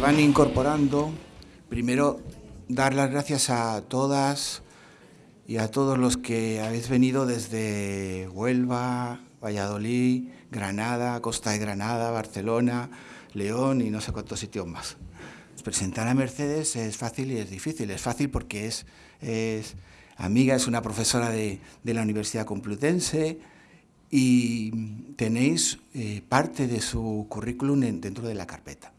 van incorporando, primero dar las gracias a todas y a todos los que habéis venido desde Huelva, Valladolid, Granada, Costa de Granada, Barcelona, León y no sé cuántos sitios más. Presentar a Mercedes es fácil y es difícil. Es fácil porque es, amiga, es una profesora de, de la Universidad Complutense, y tenéis eh, parte de su currículum dentro de la carpeta.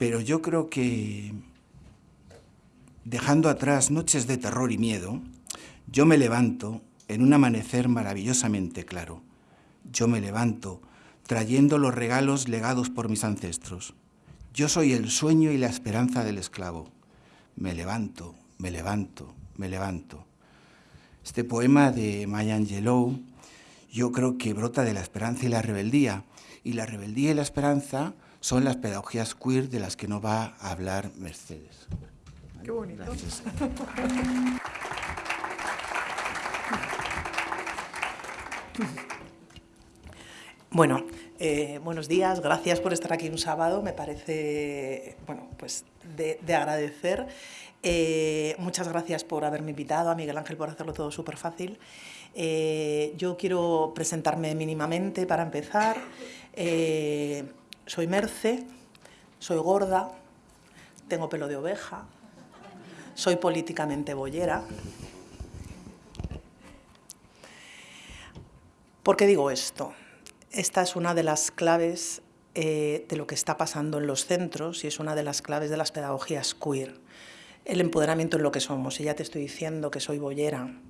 Pero yo creo que, dejando atrás noches de terror y miedo, yo me levanto en un amanecer maravillosamente claro. Yo me levanto trayendo los regalos legados por mis ancestros. Yo soy el sueño y la esperanza del esclavo. Me levanto, me levanto, me levanto. Este poema de Maya Angelou yo creo que brota de la esperanza y la rebeldía. Y la rebeldía y la esperanza son las pedagogías queer de las que no va a hablar Mercedes. Qué bonito. Bueno, eh, buenos días, gracias por estar aquí un sábado, me parece, bueno, pues de, agradecer. Eh, muchas gracias por haberme invitado, a Miguel Ángel por hacerlo todo súper fácil. Eh, yo quiero presentarme mínimamente para empezar. Eh, soy Merce, soy gorda, tengo pelo de oveja, soy políticamente bollera. ¿Por qué digo esto? Esta es una de las claves eh, de lo que está pasando en los centros y es una de las claves de las pedagogías queer. El empoderamiento en lo que somos. Y ya te estoy diciendo que soy bollera,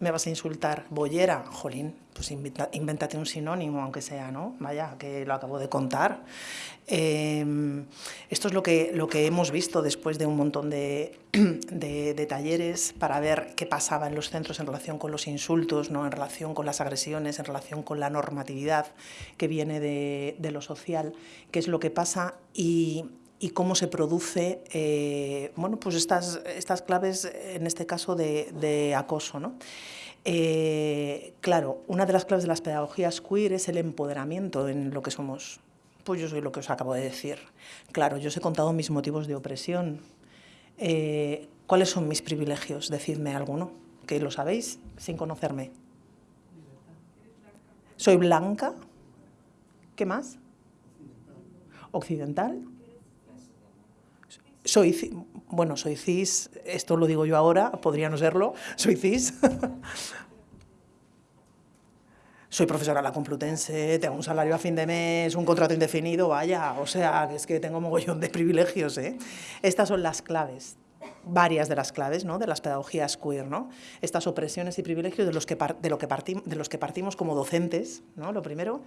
me vas a insultar, bollera, jolín, pues invéntate un sinónimo, aunque sea, ¿no? Vaya, que lo acabo de contar. Em, esto es lo que, lo que hemos visto después de un montón de, de, talleres para ver qué pasaba en los centros en relación con los insultos, ¿no? en relación con las agresiones, en relación con la normatividad que viene de, de lo social, qué es lo que pasa y, y cómo se produce eh, bueno, pues estas, estas claves, en este caso, de, acoso. ¿no? Eh, claro, una de las claves de las pedagogías queer es el empoderamiento en lo que somos. Pues yo soy lo que os acabo de decir. Claro, yo os he contado mis motivos de opresión. Eh, ¿Cuáles son mis privilegios? Decidme alguno, que lo sabéis sin conocerme. Soy blanca. ¿Qué más? Occidental soy, bueno, soy cis, esto lo digo yo ahora, podría no serlo, soy cis. soy profesora de la Complutense, tengo un salario a fin de mes, un contrato indefinido, vaya, o sea, es que tengo mogollón de privilegios, ¿eh? Estas son las claves, varias de las claves, ¿no? De las pedagogías queer, ¿no? Estas opresiones y privilegios de los que, de lo que, de los que partimos como docentes, ¿no? Lo primero,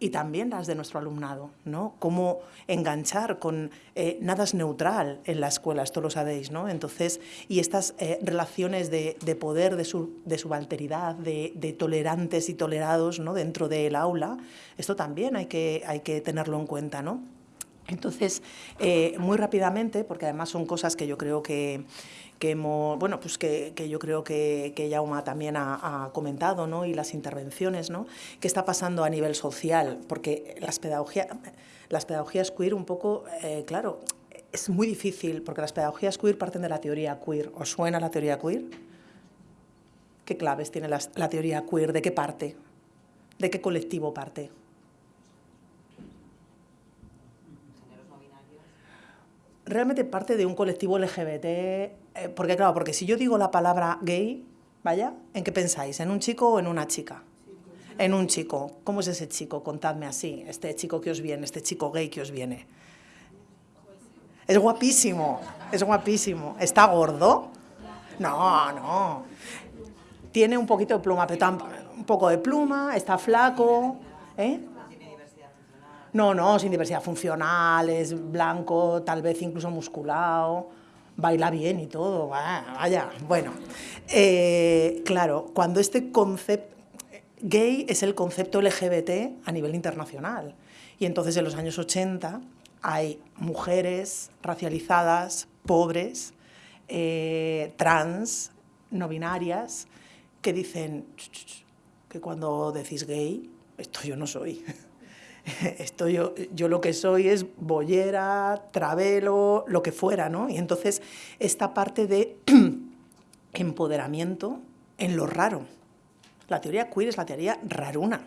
y también las de nuestro alumnado, ¿no? Cómo enganchar con... Eh, nada es neutral en la escuela, esto lo sabéis, ¿no? Entonces, y estas eh, relaciones de, poder, de, su, de subalteridad, de, de, tolerantes y tolerados, ¿no? Dentro del aula, esto también hay que, hay que tenerlo en cuenta, ¿no? Entonces, eh, muy rápidamente, porque además son cosas que yo creo que, bueno, pues que, yo creo que, que Yauma también ha, comentado, ¿no? y las intervenciones, ¿no? ¿Qué está pasando a nivel social? Porque las, pedagogías, las pedagogías queer un poco, eh, claro, es muy difícil, porque las pedagogías queer parten de la teoría queer. ¿Os suena la teoría queer? ¿Qué claves tiene la, la teoría queer? ¿De qué parte? ¿De qué colectivo parte? Realmente parte de un colectivo LGBT, eh, porque claro, porque si yo digo la palabra gay, vaya, ¿en qué pensáis? ¿En un chico o en una chica? En un chico. ¿Cómo es ese chico? Contadme así, este chico que os viene, este chico gay que os viene. Es guapísimo, es guapísimo. ¿Está gordo? No, no. Tiene un poquito de pluma, pero un poco de pluma, está flaco, ¿eh? No, no, sin diversidad funcional, es blanco, tal vez incluso musculado, baila bien y todo, vaya, bueno. Eh, claro, cuando este concepto, gay es el concepto LGBT a nivel internacional, y entonces en los años 80 hay mujeres racializadas, pobres, eh, trans, no binarias, que dicen que cuando decís gay, esto yo no soy. Esto yo, yo lo que soy es bollera, travelo, lo que fuera, ¿no? Y entonces esta parte de empoderamiento en lo raro. La teoría queer es la teoría raruna.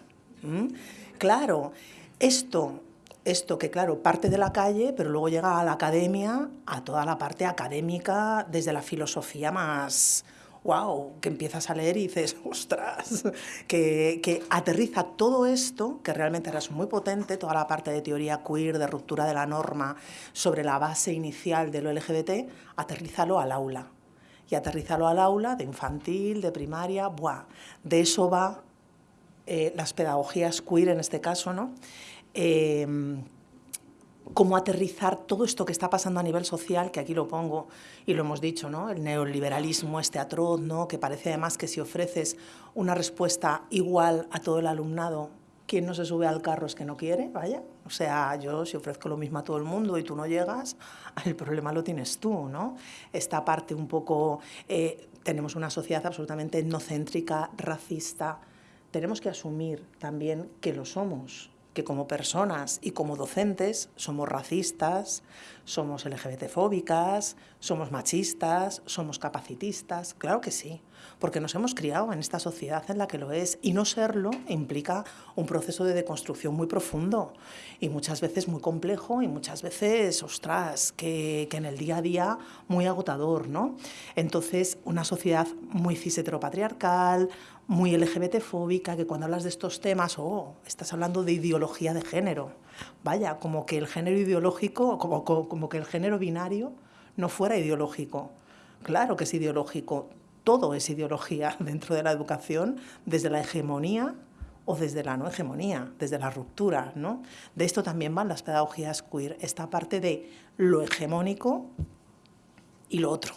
Claro, esto, esto que claro, parte de la calle, pero luego llega a la academia, a toda la parte académica, desde la filosofía más, wow, que empiezas a leer y dices, ostras, que, que, aterriza todo esto, que realmente es muy potente, toda la parte de teoría queer, de ruptura de la norma, sobre la base inicial de lo LGBT, aterrízalo al aula. Y aterrízalo al aula de infantil, de primaria, buah, de eso va eh, las pedagogías queer en este caso, ¿no? Eh, cómo aterrizar todo esto que está pasando a nivel social, que aquí lo pongo y lo hemos dicho, ¿no? el neoliberalismo este atroz, ¿no? que parece además que si ofreces una respuesta igual a todo el alumnado, quien no se sube al carro es que no quiere, vaya. O sea, yo si ofrezco lo mismo a todo el mundo y tú no llegas, el problema lo tienes tú, ¿no? Esta parte un poco... Eh, tenemos una sociedad absolutamente etnocéntrica, racista. Tenemos que asumir también que lo somos, que como personas y como docentes somos racistas, somos LGBTfóbicas, somos machistas, somos capacitistas, claro que sí, porque nos hemos criado en esta sociedad en la que lo es y no serlo implica un proceso de deconstrucción muy profundo y muchas veces muy complejo y muchas veces, ostras, que, que en el día a día muy agotador, ¿no? Entonces, una sociedad muy cis heteropatriarcal, muy LGBT-fóbica, que cuando hablas de estos temas, oh, estás hablando de ideología de género. Vaya, como que el género ideológico, como, como, que el género binario no fuera ideológico. Claro que es ideológico, todo es ideología dentro de la educación, desde la hegemonía o desde la no hegemonía, desde la ruptura. ¿no? De esto también van las pedagogías queer, esta parte de lo hegemónico y lo otro.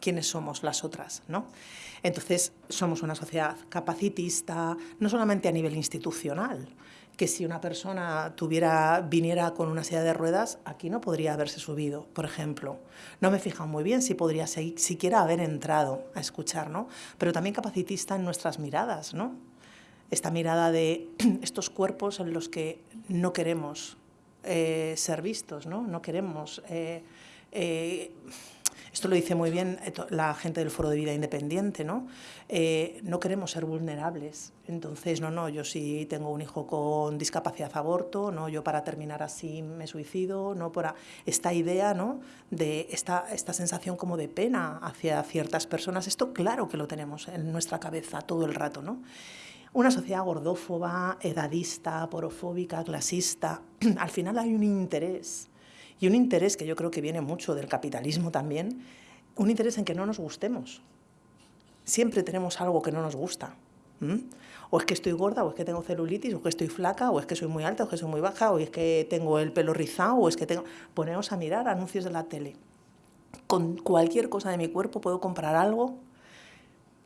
¿Quiénes somos las otras? ¿no? Entonces, somos una sociedad capacitista, no solamente a nivel institucional, que si una persona tuviera, viniera con una silla de ruedas, aquí no podría haberse subido, por ejemplo. No me fijan muy bien si podría siquiera haber entrado a escuchar, ¿no? Pero también capacitista en nuestras miradas, ¿no? Esta mirada de estos cuerpos en los que no queremos eh, ser vistos, ¿no? No queremos... Eh, eh, esto lo dice muy bien eh, la gente del Foro de Vida Independiente, ¿no? Eh, no queremos ser vulnerables. Entonces, no, no, yo si tengo un hijo con discapacidad aborto, no, yo para terminar así me suicido, no, esta idea, ¿no? De esta, esta sensación como de pena hacia ciertas personas, esto claro que lo tenemos en nuestra cabeza todo el rato, ¿no? Una sociedad gordófoba, edadista, porofóbica, clasista, al final hay un interés y un interés que yo creo que viene mucho del capitalismo también, un interés en que no nos gustemos. Siempre tenemos algo que no nos gusta. O es que estoy gorda, o es que tengo celulitis, o es que estoy flaca, o es que soy muy alta, o es que soy muy baja, o es que tengo el pelo rizado, o es que tengo... Ponemos a mirar anuncios de la tele. Con cualquier cosa de mi cuerpo puedo comprar algo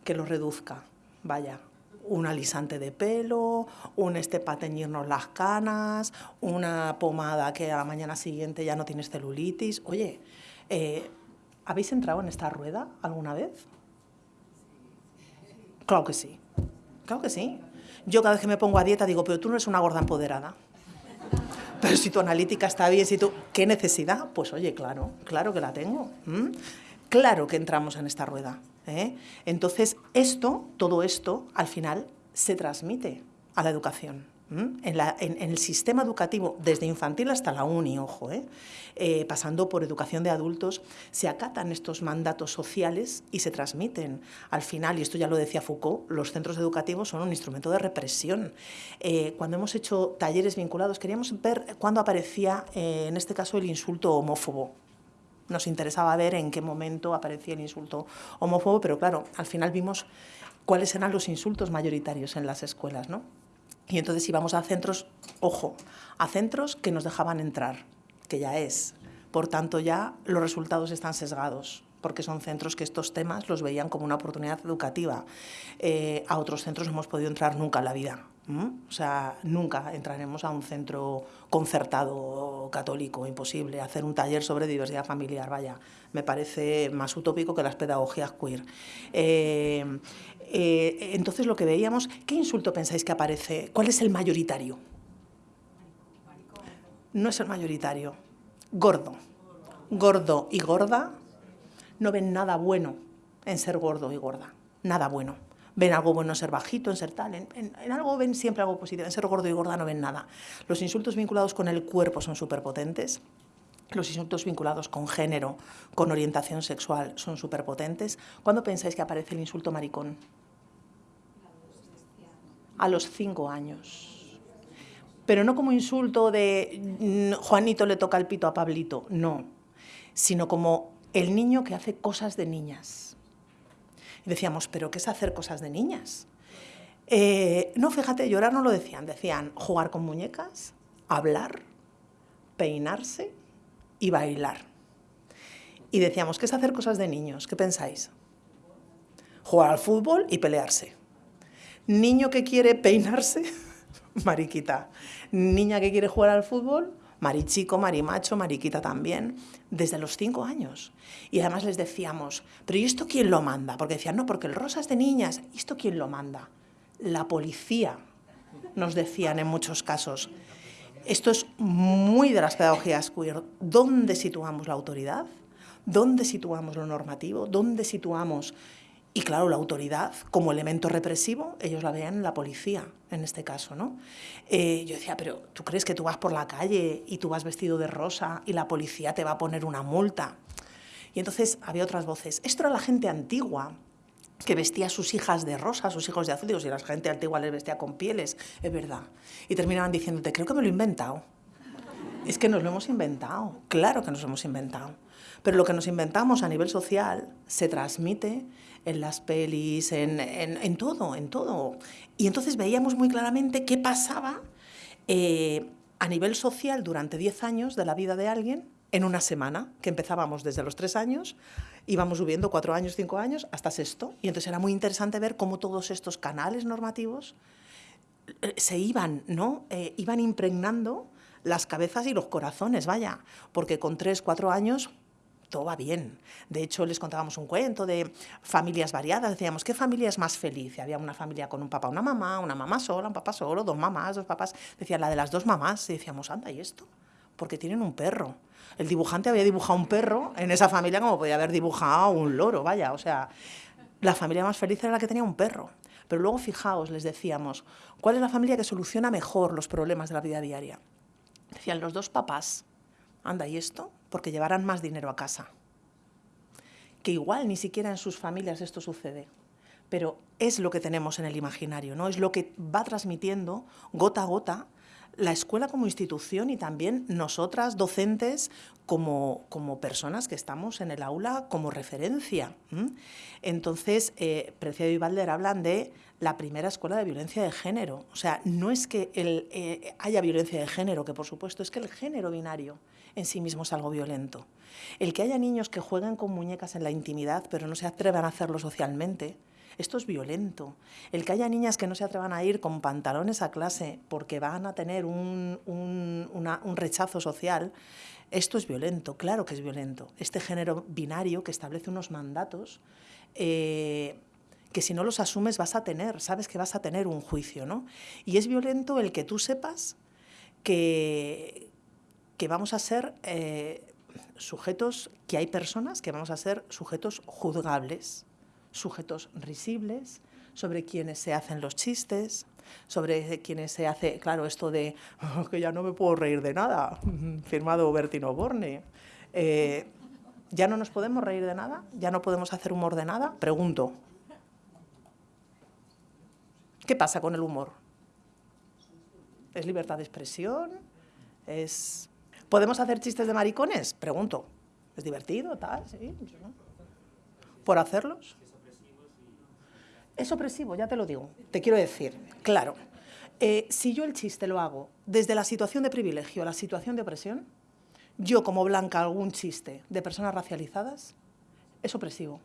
que lo reduzca. Vaya, un alisante de pelo, un este para teñirnos las canas, una pomada que a la mañana siguiente ya no tienes celulitis. Oye, eh, ¿habéis entrado en esta rueda alguna vez? Claro que sí, claro que sí. Yo cada vez que me pongo a dieta digo, pero tú no eres una gorda empoderada. Pero si tu analítica está bien, si tú... ¿Qué necesidad? Pues oye, claro, claro que la tengo. Claro que entramos en esta rueda. ¿Eh? Entonces, esto, todo esto, al final se transmite a la educación. En, el sistema educativo, desde infantil hasta la uni, ojo, ¿eh? Eh, pasando por educación de adultos, se acatan estos mandatos sociales y se transmiten. Al final, y esto ya lo decía Foucault, los centros educativos son un instrumento de represión. cuando hemos hecho talleres vinculados, queríamos ver cuándo aparecía, en este caso, el insulto homófobo nos interesaba ver en qué momento aparecía el insulto homófobo, pero claro, al final vimos cuáles eran los insultos mayoritarios en las escuelas, ¿no? Y entonces íbamos a centros, ojo, a centros que nos dejaban entrar, que ya es. Por tanto, ya los resultados están sesgados, porque son centros que estos temas los veían como una oportunidad educativa. Eh, a otros centros no hemos podido entrar nunca en la vida, o sea, nunca entraremos a un centro concertado católico, imposible. Hacer un taller sobre diversidad familiar, vaya, me parece más utópico que las pedagogías queer. Eh, eh, entonces, lo que veíamos, ¿qué insulto pensáis que aparece? ¿Cuál es el mayoritario? no es el mayoritario. Gordo. Gordo y gorda no ven nada bueno en ser gordo y gorda. Nada bueno. Ven algo bueno en ser bajito, en ser tal. En, algo ven siempre algo positivo. En ser gordo y gorda no ven nada. Los insultos vinculados con el cuerpo son superpotentes. Los insultos vinculados con género, con orientación sexual, son superpotentes. ¿Cuándo pensáis que aparece el insulto maricón? A los cinco años pero no como insulto de mm, Juanito le toca el pito a Pablito, no, sino como el niño que hace cosas de niñas. Y decíamos, ¿pero qué es hacer cosas de niñas? Eh, no, fíjate, llorar no lo decían, decían jugar con muñecas, hablar, peinarse y bailar. Y decíamos, ¿qué es hacer cosas de niños? ¿Qué pensáis? Jugar al fútbol y pelearse. Niño que quiere peinarse, mariquita. Niña que quiere jugar al fútbol, marichico, marimacho, mariquita también, desde los cinco años. Y además les decíamos, pero ¿y esto quién lo manda? Porque decían, no, porque el rosa es de niñas, ¿y esto quién lo manda? La policía, nos decían en muchos casos. Esto es muy de las pedagogías queer. ¿Dónde situamos la autoridad? ¿Dónde situamos lo normativo? ¿Dónde situamos y claro, la autoridad como elemento represivo, ellos la veían en la policía, en este caso, ¿no? Eh, yo decía, pero ¿tú crees que tú vas por la calle y tú vas vestido de rosa y la policía te va a poner una multa? Y entonces había otras voces. Esto era la gente antigua, que vestía a sus hijas de rosa, a sus hijos de azul. Digo, si la gente antigua les vestía con pieles, es verdad. Y terminaban diciéndote, creo que me lo he inventado. Es que nos lo hemos inventado, claro que nos lo hemos inventado. Pero lo que nos inventamos a nivel social se transmite en las pelis, en, en, todo, en todo. Y entonces veíamos muy claramente qué pasaba eh, a nivel social durante 10 años de la vida de alguien en una semana, que empezábamos desde los 3 años, íbamos subiendo 4 años, 5 años, hasta sexto. Y entonces era muy interesante ver cómo todos estos canales normativos eh, se iban, ¿no? Eh, iban impregnando las cabezas y los corazones, vaya, porque con 3, 4 años todo va bien. De hecho, les contábamos un cuento de familias variadas. Decíamos, ¿qué familia es más feliz? había una familia con un papá, una mamá, una mamá sola, un papá solo, dos mamás, dos papás. Decían, la de las dos mamás. Y decíamos, anda, ¿y esto? Porque tienen un perro. El dibujante había dibujado un perro en esa familia como podía haber dibujado un loro, vaya. O sea, la familia más feliz era la que tenía un perro. Pero luego, fijaos, les decíamos, ¿cuál es la familia que soluciona mejor los problemas de la vida diaria? Decían, los dos papás. Anda, ¿y esto? porque llevarán más dinero a casa. Que igual ni siquiera en sus familias esto sucede, pero es lo que tenemos en el imaginario, ¿no? Es lo que va transmitiendo gota a gota la escuela como institución y también nosotras, docentes, como, como personas que estamos en el aula como referencia. Entonces, eh, Preciado y Valder hablan de la primera escuela de violencia de género. O sea, no es que el, eh, haya violencia de género, que por supuesto es que el género binario en sí mismo es algo violento. El que haya niños que jueguen con muñecas en la intimidad, pero no se atrevan a hacerlo socialmente, esto es violento. El que haya niñas que no se atrevan a ir con pantalones a clase porque van a tener un, rechazo social, esto es violento, claro que es violento. Este género binario que establece unos mandatos eh, que si no los asumes vas a tener, sabes que vas a tener un juicio, ¿no? Y es violento el que tú sepas que, que vamos a ser eh, sujetos, que hay personas que vamos a ser sujetos juzgables, sujetos risibles, sobre quienes se hacen los chistes, sobre quienes se hace, claro, esto de oh, que ya no me puedo reír de nada, firmado Bertino Borne. Eh, ¿Ya no nos podemos reír de nada? ¿Ya no podemos hacer humor de nada? Pregunto. ¿Qué pasa con el humor? ¿Es libertad de expresión? ¿Es ¿Podemos hacer chistes de maricones? Pregunto. ¿Es divertido, tal? Sí, ¿Por hacerlos? Es opresivo, ya te lo digo. Te quiero decir, claro. Eh, si yo el chiste lo hago desde la situación de privilegio a la situación de opresión, yo como blanca un chiste de personas racializadas, es opresivo.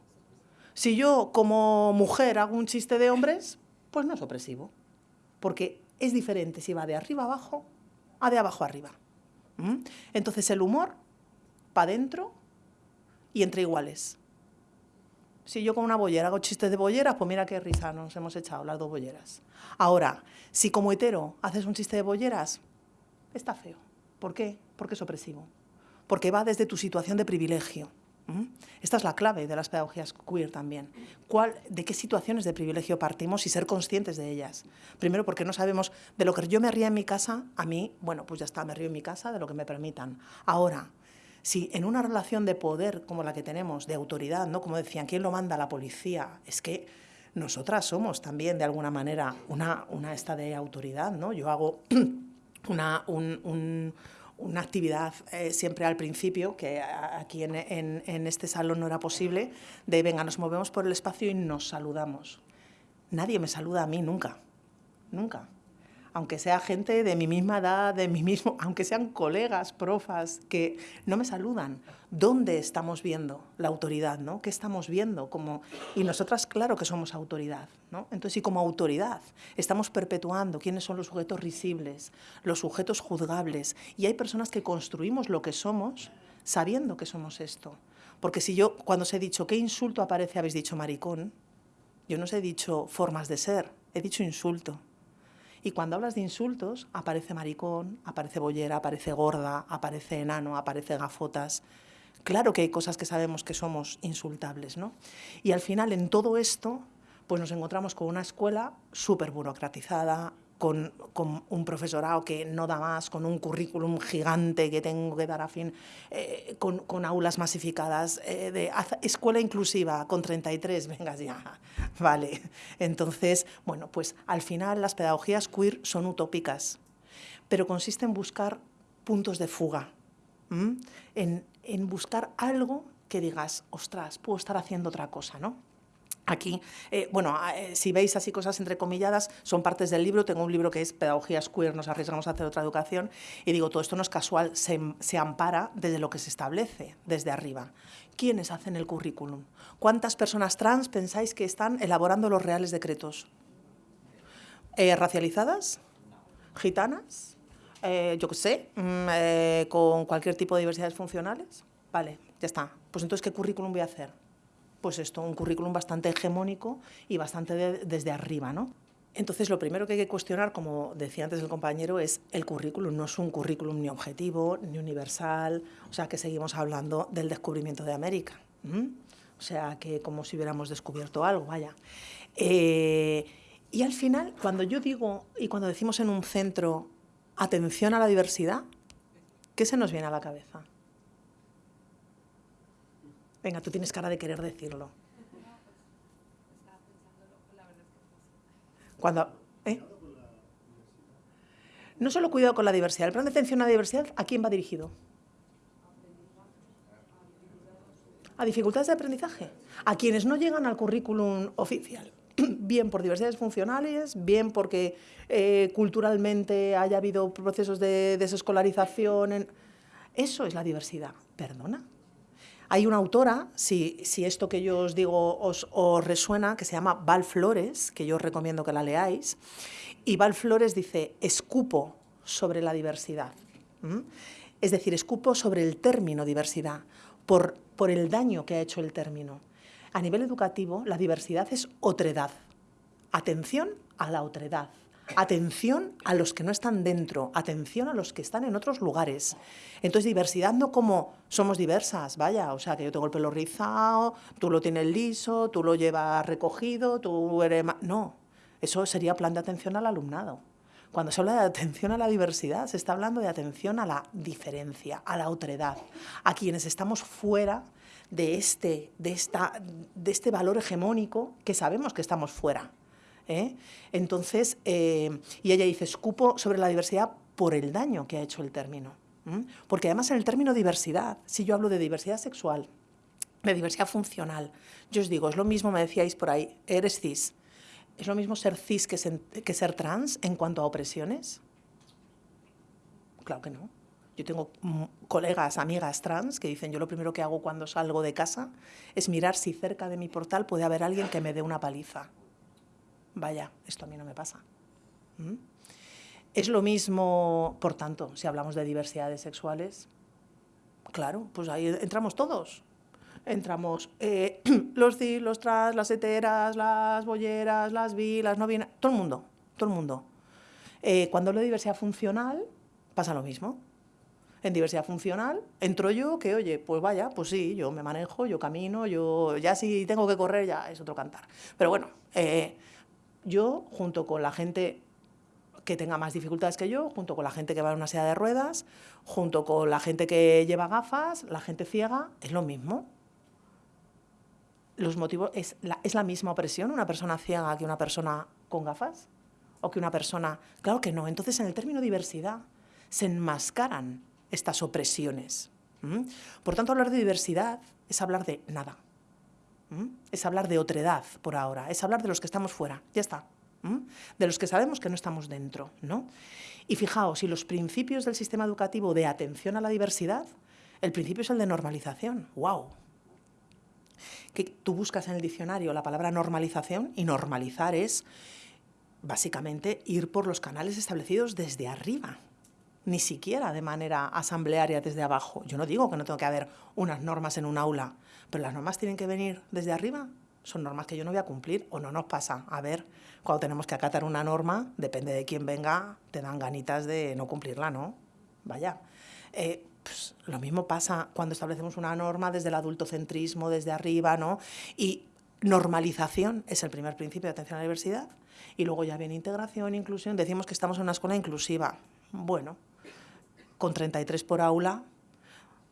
Si yo como mujer hago un chiste de hombres, pues no es opresivo. Porque es diferente si va de arriba abajo a de abajo arriba. ¿Mm? Entonces el humor, para adentro y entre iguales. Si yo con una bollera hago chistes de bolleras, pues mira qué risa nos hemos echado las dos bolleras. Ahora, si como hetero haces un chiste de bolleras, está feo. ¿Por qué? Porque es opresivo. Porque va desde tu situación de privilegio. Esta es la clave de las pedagogías queer también. ¿Cuál, ¿De qué situaciones de privilegio partimos y ser conscientes de ellas? Primero, porque no sabemos de lo que yo me ría en mi casa, a mí, bueno, pues ya está, me río en mi casa de lo que me permitan. Ahora, si en una relación de poder como la que tenemos, de autoridad, ¿no? como decían, ¿quién lo manda? La policía. Es que nosotras somos también, de alguna manera, una, una esta de autoridad. ¿no? Yo hago una, una actividad eh, siempre al principio, que aquí en, en, este salón no era posible, de venga, nos movemos por el espacio y nos saludamos. Nadie me saluda a mí nunca, nunca aunque sea gente de mi misma edad, de mi mismo, aunque sean colegas, profas, que no me saludan. ¿Dónde estamos viendo la autoridad? ¿no? ¿Qué estamos viendo? Como, y nosotras, claro que somos autoridad. ¿no? Entonces, y como autoridad, estamos perpetuando quiénes son los sujetos risibles, los sujetos juzgables. Y hay personas que construimos lo que somos sabiendo que somos esto. Porque si yo, cuando os he dicho, ¿qué insulto aparece? Habéis dicho maricón. Yo no os he dicho formas de ser, he dicho insulto. Y cuando hablas de insultos, aparece maricón, aparece bollera, aparece gorda, aparece enano, aparece gafotas. Claro que hay cosas que sabemos que somos insultables, ¿no? Y al final, en todo esto, pues nos encontramos con una escuela súper burocratizada, con, un profesorado que no da más, con un currículum gigante que tengo que dar a fin, eh, con, aulas masificadas, eh, de escuela inclusiva con 33, venga ya, vale. Entonces, bueno, pues al final las pedagogías queer son utópicas, pero consiste en buscar puntos de fuga, en, en buscar algo que digas, ostras, puedo estar haciendo otra cosa, ¿no? Aquí, eh, bueno, eh, si veis así cosas entrecomilladas, son partes del libro. Tengo un libro que es Pedagogías Queer, nos arriesgamos a hacer otra educación. Y digo, todo esto no es casual, se, ampara desde lo que se establece, desde arriba. ¿Quiénes hacen el currículum? ¿Cuántas personas trans pensáis que están elaborando los reales decretos? Eh, ¿Racializadas? ¿Gitanas? yo qué sé, mm, con cualquier tipo de diversidades funcionales. Vale, ya está. Pues entonces, ¿qué currículum voy a hacer? Pues esto, un currículum bastante hegemónico y bastante desde arriba, ¿no? Entonces, lo primero que hay que cuestionar, como decía antes el compañero, es el currículum. No es un currículum ni objetivo, ni universal, o sea, que seguimos hablando del descubrimiento de América. O sea, que como si hubiéramos descubierto algo, vaya. Eh, y al final, cuando yo digo, y cuando decimos en un centro, atención a la diversidad, ¿qué se nos viene a la cabeza? Venga, tú tienes cara de querer decirlo. Cuando, ¿eh? No solo cuidado con la diversidad, el plan de atención a la diversidad, ¿a quién va dirigido? A dificultades de aprendizaje, a quienes no llegan al currículum oficial, bien por diversidades funcionales, bien porque eh, culturalmente haya habido procesos de desescolarización. Eso es la diversidad. ¿Perdona? Hay una autora, si, esto que yo os digo os, resuena, que se llama Val Flores, que yo os recomiendo que la leáis, y Val Flores dice, escupo sobre la diversidad. Es decir, escupo sobre el término diversidad, por, por el daño que ha hecho el término. A nivel educativo, la diversidad es otredad. Atención a la otredad. Atención a los que no están dentro, atención a los que están en otros lugares. Entonces, diversidad no como somos diversas, vaya, o sea, que yo tengo el pelo rizado, tú lo tienes liso, tú lo llevas recogido, tú eres... No, eso sería plan de atención al alumnado. Cuando se habla de atención a la diversidad, se está hablando de atención a la diferencia, a la otredad, a quienes estamos fuera de este, de esta, de este valor hegemónico que sabemos que estamos fuera. ¿Eh? Entonces, eh, y ella dice, escupo sobre la diversidad por el daño que ha hecho el término. Porque además en el término diversidad, si yo hablo de diversidad sexual, de diversidad funcional, yo os digo, es lo mismo, me decíais por ahí, eres cis, ¿es lo mismo ser cis que ser, trans en cuanto a opresiones? Claro que no. Yo tengo colegas, amigas trans que dicen, yo lo primero que hago cuando salgo de casa es mirar si cerca de mi portal puede haber alguien que me dé una paliza vaya, esto a mí no me pasa. ¿Mm? Es lo mismo, por tanto, si hablamos de diversidades sexuales, claro, pues ahí entramos todos. Entramos eh, los cis, los trans, las heteras, las bolleras, las bi, las no todo el mundo, todo el mundo. Eh, cuando hablo de diversidad funcional, pasa lo mismo. En diversidad funcional entro yo que, oye, pues vaya, pues sí, yo me manejo, yo camino, yo ya si tengo que correr ya es otro cantar. Pero bueno, eh, yo junto con la gente que tenga más dificultades que yo, junto con la gente que va en una silla de ruedas, junto con la gente que lleva gafas, la gente ciega, es lo mismo. Los motivos, es, la, ¿Es la misma opresión una persona ciega que una persona con gafas? ¿O que una persona...? Claro que no. Entonces, en el término diversidad, se enmascaran estas opresiones. Por tanto, hablar de diversidad es hablar de nada. Es hablar de otredad por ahora, es hablar de los que estamos fuera, ya está. De los que sabemos que no estamos dentro. ¿no? Y fijaos, si los principios del sistema educativo de atención a la diversidad, el principio es el de normalización. ¡Wow! Que tú buscas en el diccionario la palabra normalización y normalizar es básicamente ir por los canales establecidos desde arriba ni siquiera de manera asamblearia desde abajo. Yo no digo que no tengo que haber unas normas en un aula, pero las normas tienen que venir desde arriba. Son normas que yo no voy a cumplir o no nos pasa. A ver, cuando tenemos que acatar una norma, depende de quién venga, te dan ganitas de no cumplirla, ¿no? Vaya. Eh, pues, lo mismo pasa cuando establecemos una norma desde el adultocentrismo, desde arriba, ¿no? Y normalización es el primer principio de atención a la diversidad. Y luego ya viene integración, inclusión. Decimos que estamos en una escuela inclusiva. Bueno, con 33 por aula,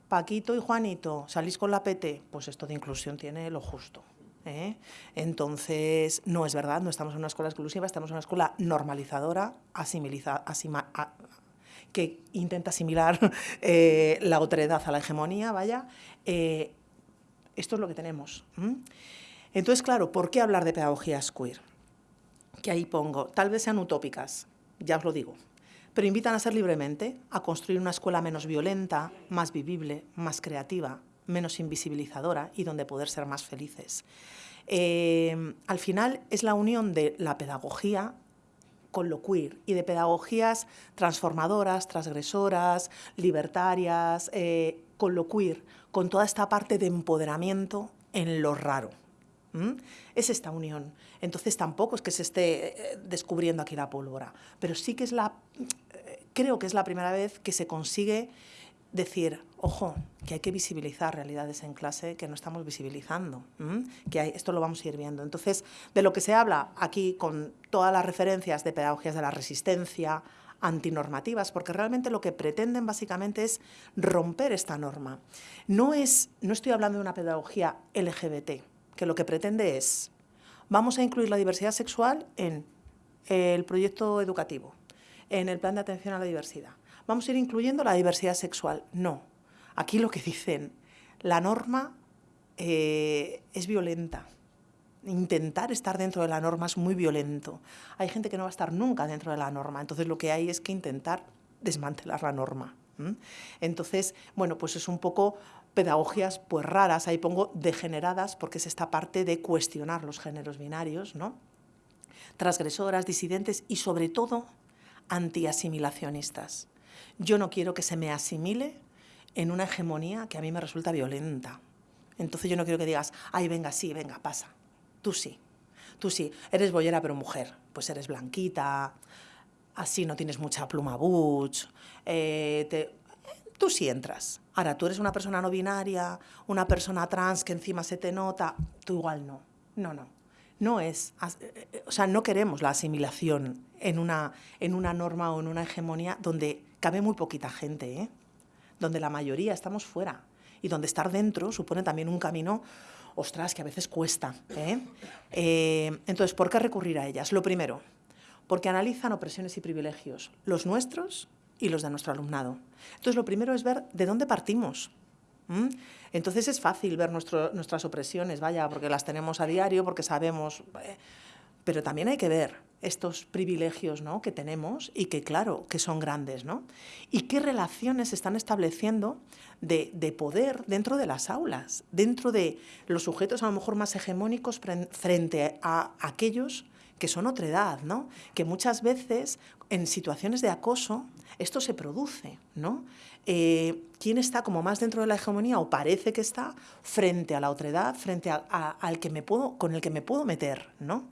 Paquito y Juanito, ¿salís con la PT? Pues esto de inclusión tiene lo justo. ¿eh? Entonces, no es verdad, no estamos en una escuela exclusiva, estamos en una escuela normalizadora, asimiliza, que intenta asimilar eh, la otredad a la hegemonía, vaya. Eh, esto es lo que tenemos. Entonces, claro, ¿por qué hablar de pedagogías queer? Que ahí pongo, tal vez sean utópicas, ya os lo digo, pero invitan a ser libremente, a construir una escuela menos violenta, más vivible, más creativa, menos invisibilizadora y donde poder ser más felices. Eh, al final es la unión de la pedagogía con lo queer y de pedagogías transformadoras, transgresoras, libertarias, eh, con lo queer, con toda esta parte de empoderamiento en lo raro. Es esta unión. Entonces tampoco es que se esté eh, descubriendo aquí la pólvora, pero sí que es la, creo que es la primera vez que se consigue decir, ojo, que hay que visibilizar realidades en clase que no estamos visibilizando, que hay, esto lo vamos a ir viendo. Entonces, de lo que se habla aquí con todas las referencias de pedagogías de la resistencia, antinormativas, porque realmente lo que pretenden básicamente es romper esta norma. No, es, no estoy hablando de una pedagogía LGBT, que lo que pretende es, vamos a incluir la diversidad sexual en el proyecto educativo, en el plan de atención a la diversidad. Vamos a ir incluyendo la diversidad sexual. No. Aquí lo que dicen, la norma eh, es violenta. Intentar estar dentro de la norma es muy violento. Hay gente que no va a estar nunca dentro de la norma, entonces lo que hay es que intentar desmantelar la norma. Entonces, bueno, pues es un poco pedagogías pues raras, ahí pongo degeneradas porque es esta parte de cuestionar los géneros binarios, ¿no? transgresoras, disidentes y sobre todo antiasimilacionistas. Yo no quiero que se me asimile en una hegemonía que a mí me resulta violenta. Entonces yo no quiero que digas, ay, venga, sí, venga, pasa. Tú sí, tú sí, eres boyera pero mujer, pues eres blanquita, así no tienes mucha pluma butch, eh, tú sí entras. Ahora, tú eres una persona no binaria, una persona trans que encima se te nota, tú igual no. No, no. No es, eh, eh, o sea, no queremos la asimilación en una, en una norma o en una hegemonía donde cabe muy poquita gente, ¿eh? donde la mayoría estamos fuera y donde estar dentro supone también un camino, ostras, que a veces cuesta. entonces, ¿por qué recurrir a ellas? Lo primero, porque analizan opresiones y privilegios, los nuestros y los de nuestro alumnado. Entonces, lo primero es ver de dónde partimos. Entonces es fácil ver nuestras opresiones, vaya, porque las tenemos a diario, porque sabemos... Eh, pero también hay que ver estos privilegios ¿no? que tenemos y que, claro, que son grandes, ¿no? Y qué relaciones se están estableciendo de, de, poder dentro de las aulas, dentro de los sujetos a lo mejor más hegemónicos frente a aquellos que son otra edad, ¿no? Que muchas veces en situaciones de acoso esto se produce, ¿no? Eh, ¿Quién está como más dentro de la hegemonía o parece que está frente a la otra edad, frente al que me puedo, con el que me puedo meter, ¿no?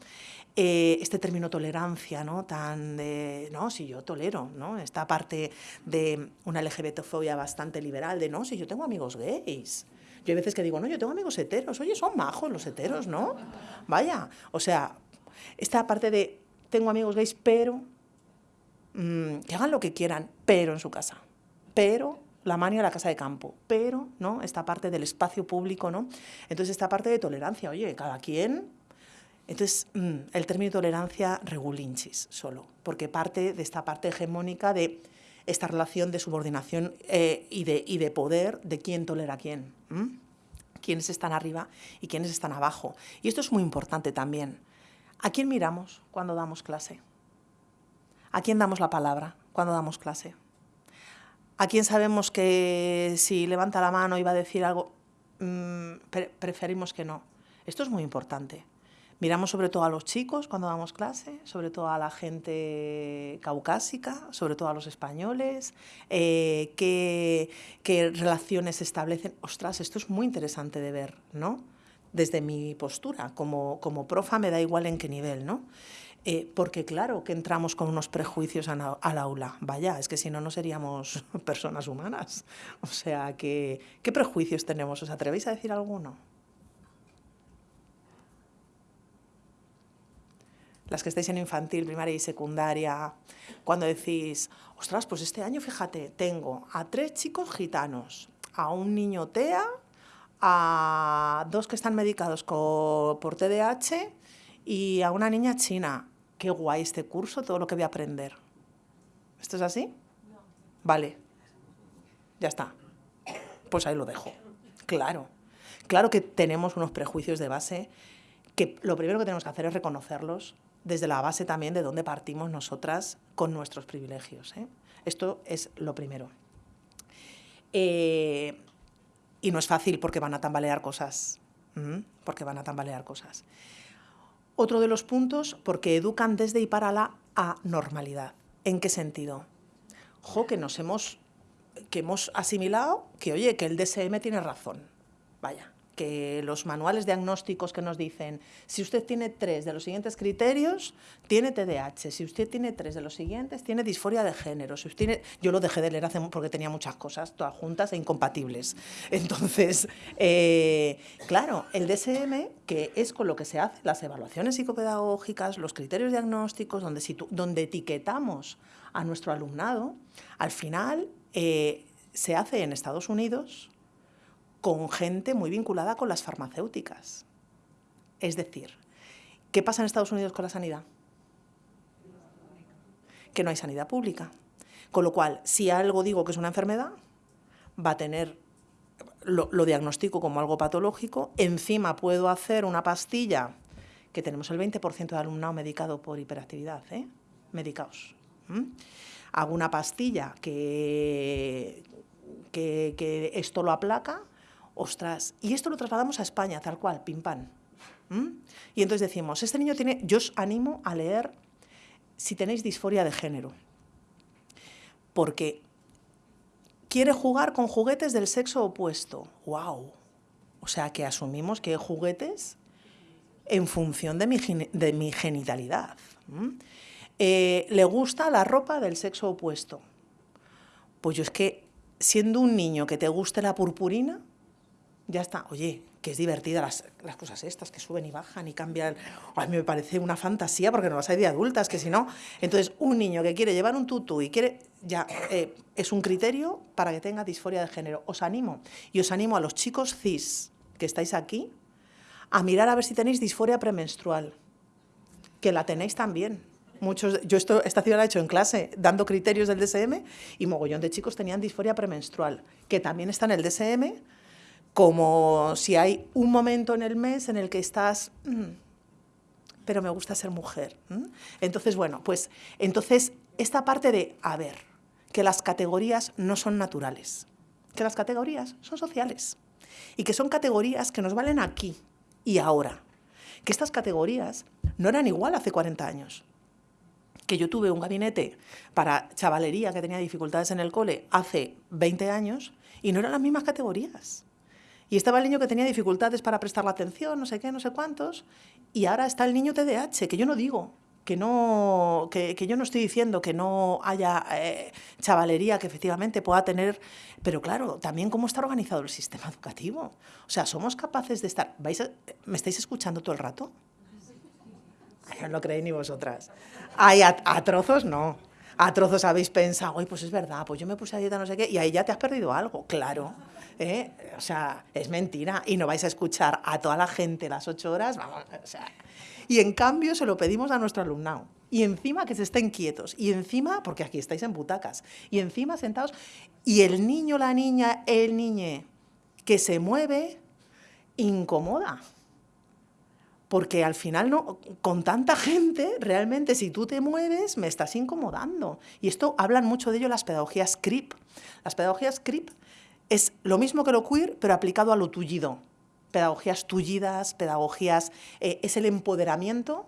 Eh, este término tolerancia, ¿no? Tan de, no, si yo tolero, ¿no? Esta parte de una LGBTfobia bastante liberal, de, no, si yo tengo amigos gays. Yo hay veces que digo, no, yo tengo amigos heteros. Oye, son majos los heteros, ¿no? Vaya, o sea, esta parte de, tengo amigos gays, pero mm, que hagan lo que quieran, pero en su casa. Pero la mania a la casa de campo, pero ¿no? esta parte del espacio público, ¿no? Entonces esta parte de tolerancia, oye, cada quien entonces, mm, el término tolerancia regulinchis solo, porque parte de esta parte hegemónica de esta relación de subordinación eh, y, de, poder de quién tolera a quién, quiénes están arriba y quiénes están abajo. Y esto es muy importante también. ¿A quién miramos cuando damos clase? ¿A quién damos la palabra cuando damos clase? ¿A quién sabemos que si levanta la mano y va a decir algo, mm, preferimos que no? Esto es muy importante. Miramos sobre todo a los chicos cuando damos clase, sobre todo a la gente caucásica, sobre todo a los españoles, eh, qué, relaciones se establecen. Ostras, esto es muy interesante de ver, ¿no? Desde mi postura, como, como profa me da igual en qué nivel, ¿no? Eh, porque claro que entramos con unos prejuicios al aula. Vaya, es que si no, no seríamos personas humanas. O sea, ¿qué prejuicios tenemos? ¿Os atrevéis a decir alguno? Las que estáis en infantil, primaria y secundaria, cuando decís, ostras, pues este año, fíjate, tengo a tres chicos gitanos, a un niño TEA, a dos que están medicados por TDAH y a una niña china. Qué guay este curso, todo lo que voy a aprender. ¿Esto es así? Vale. Ya está. Pues ahí lo dejo. Claro. Claro que tenemos unos prejuicios de base que lo primero que tenemos que hacer es reconocerlos, desde la base también de dónde partimos nosotras con nuestros privilegios. ¿eh? Esto es lo primero. Eh, y no es fácil porque van a tambalear cosas, porque van a tambalear cosas. Otro de los puntos, porque educan desde y para la anormalidad. ¿En qué sentido? Jo, que nos hemos, que hemos asimilado que, oye, que el DSM tiene razón. Vaya, que los manuales diagnósticos que nos dicen, si usted tiene tres de los siguientes criterios, tiene TDAH, si usted tiene tres de los siguientes, tiene disforia de género, si usted tiene... Yo lo dejé de leer hace, porque tenía muchas cosas, todas juntas e incompatibles. Entonces, eh, claro, el DSM, que es con lo que se hacen las evaluaciones psicopedagógicas, los criterios diagnósticos, donde, donde etiquetamos a nuestro alumnado, al final eh, se hace en Estados Unidos, con gente muy vinculada con las farmacéuticas. Es decir, ¿qué pasa en Estados Unidos con la sanidad? Que no hay sanidad pública. Con lo cual, si algo digo que es una enfermedad, va a tener, lo, diagnostico como algo patológico, encima puedo hacer una pastilla, que tenemos el 20% de alumnado medicado por hiperactividad, ¿eh? medicaos. Hago una pastilla que, que, que esto lo aplaca, ostras, y esto lo trasladamos a España, tal cual, pim pam. Y entonces decimos, este niño tiene, yo os animo a leer si tenéis disforia de género, porque quiere jugar con juguetes del sexo opuesto. ¡Wow! O sea, que asumimos que hay juguetes en función de mi, de mi genitalidad. Eh, ¿Le gusta la ropa del sexo opuesto? Pues yo es que, siendo un niño que te guste la purpurina, ya está. Oye, que es divertida las, cosas estas, que suben y bajan y cambian. A mí me parece una fantasía porque no las hay de adultas, que si no... Entonces, un niño que quiere llevar un tutú y quiere... Ya eh, es un criterio para que tenga disforia de género. Os animo. Y os animo a los chicos cis que estáis aquí a mirar a ver si tenéis disforia premenstrual. Que la tenéis también. Muchos, yo esto, esta ciudad la he hecho en clase, dando criterios del DSM, y mogollón de chicos tenían disforia premenstrual, que también está en el DSM, como si hay un momento en el mes en el que estás, mm, pero me gusta ser mujer. Entonces, bueno, pues entonces esta parte de, a ver, que las categorías no son naturales, que las categorías son sociales y que son categorías que nos valen aquí y ahora, que estas categorías no eran igual hace 40 años, que yo tuve un gabinete para chavalería que tenía dificultades en el cole hace 20 años y no eran las mismas categorías. Y estaba el niño que tenía dificultades para prestar la atención, no sé qué, no sé cuántos, Y ahora está el niño TDAH, que yo no digo, que, no, que, yo no estoy diciendo que no haya eh, chavalería que efectivamente pueda tener, pero claro, también cómo está organizado el sistema educativo. O sea, somos capaces de estar... ¿vais ¿Me estáis escuchando todo el rato? no lo creéis ni vosotras. Ay, a, trozos no. A trozos habéis pensado, oye, pues es verdad, pues yo me puse a dieta no sé qué, y ahí ya te has perdido algo, claro. ¿Eh? O sea, es mentira. Y no vais a escuchar a toda la gente las ocho horas, vamos, o sea. Y en cambio se lo pedimos a nuestro alumnado. Y encima que se estén quietos. Y encima, porque aquí estáis en butacas. Y encima sentados. Y el niño, la niña, el niñe que se mueve, incomoda. Porque al final, no, con tanta gente, realmente si tú te mueves, me estás incomodando. Y esto hablan mucho de ello las pedagogías CRIP. Las pedagogías CRIP es lo mismo que lo queer, pero aplicado a lo tullido. Pedagogías tullidas, pedagogías... Eh, es el empoderamiento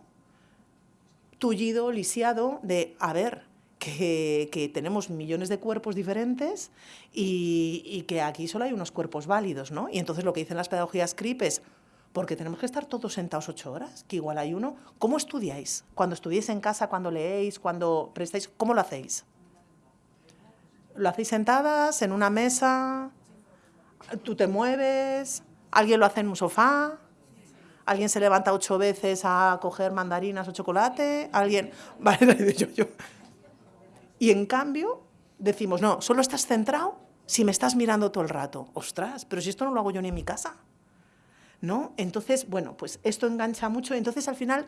tullido, lisiado, de, a ver, que, tenemos millones de cuerpos diferentes y, y, que aquí solo hay unos cuerpos válidos, ¿no? Y entonces lo que dicen las pedagogías CRIP es, porque tenemos que estar todos sentados ocho horas, que igual hay uno. ¿Cómo estudiáis? Cuando estudiáis en casa, cuando leéis, cuando prestáis, ¿cómo lo hacéis? ¿Lo hacéis sentadas, en una mesa? ¿Tú te mueves? ¿Alguien lo hace en un sofá? ¿Alguien se levanta ocho veces a coger mandarinas o chocolate? ¿Alguien...? Vale, yo. Y en cambio decimos, no, solo estás centrado si me estás mirando todo el rato. Ostras, pero si esto no lo hago yo ni en mi casa. ¿no? Entonces, bueno, pues esto engancha mucho. Entonces, al final,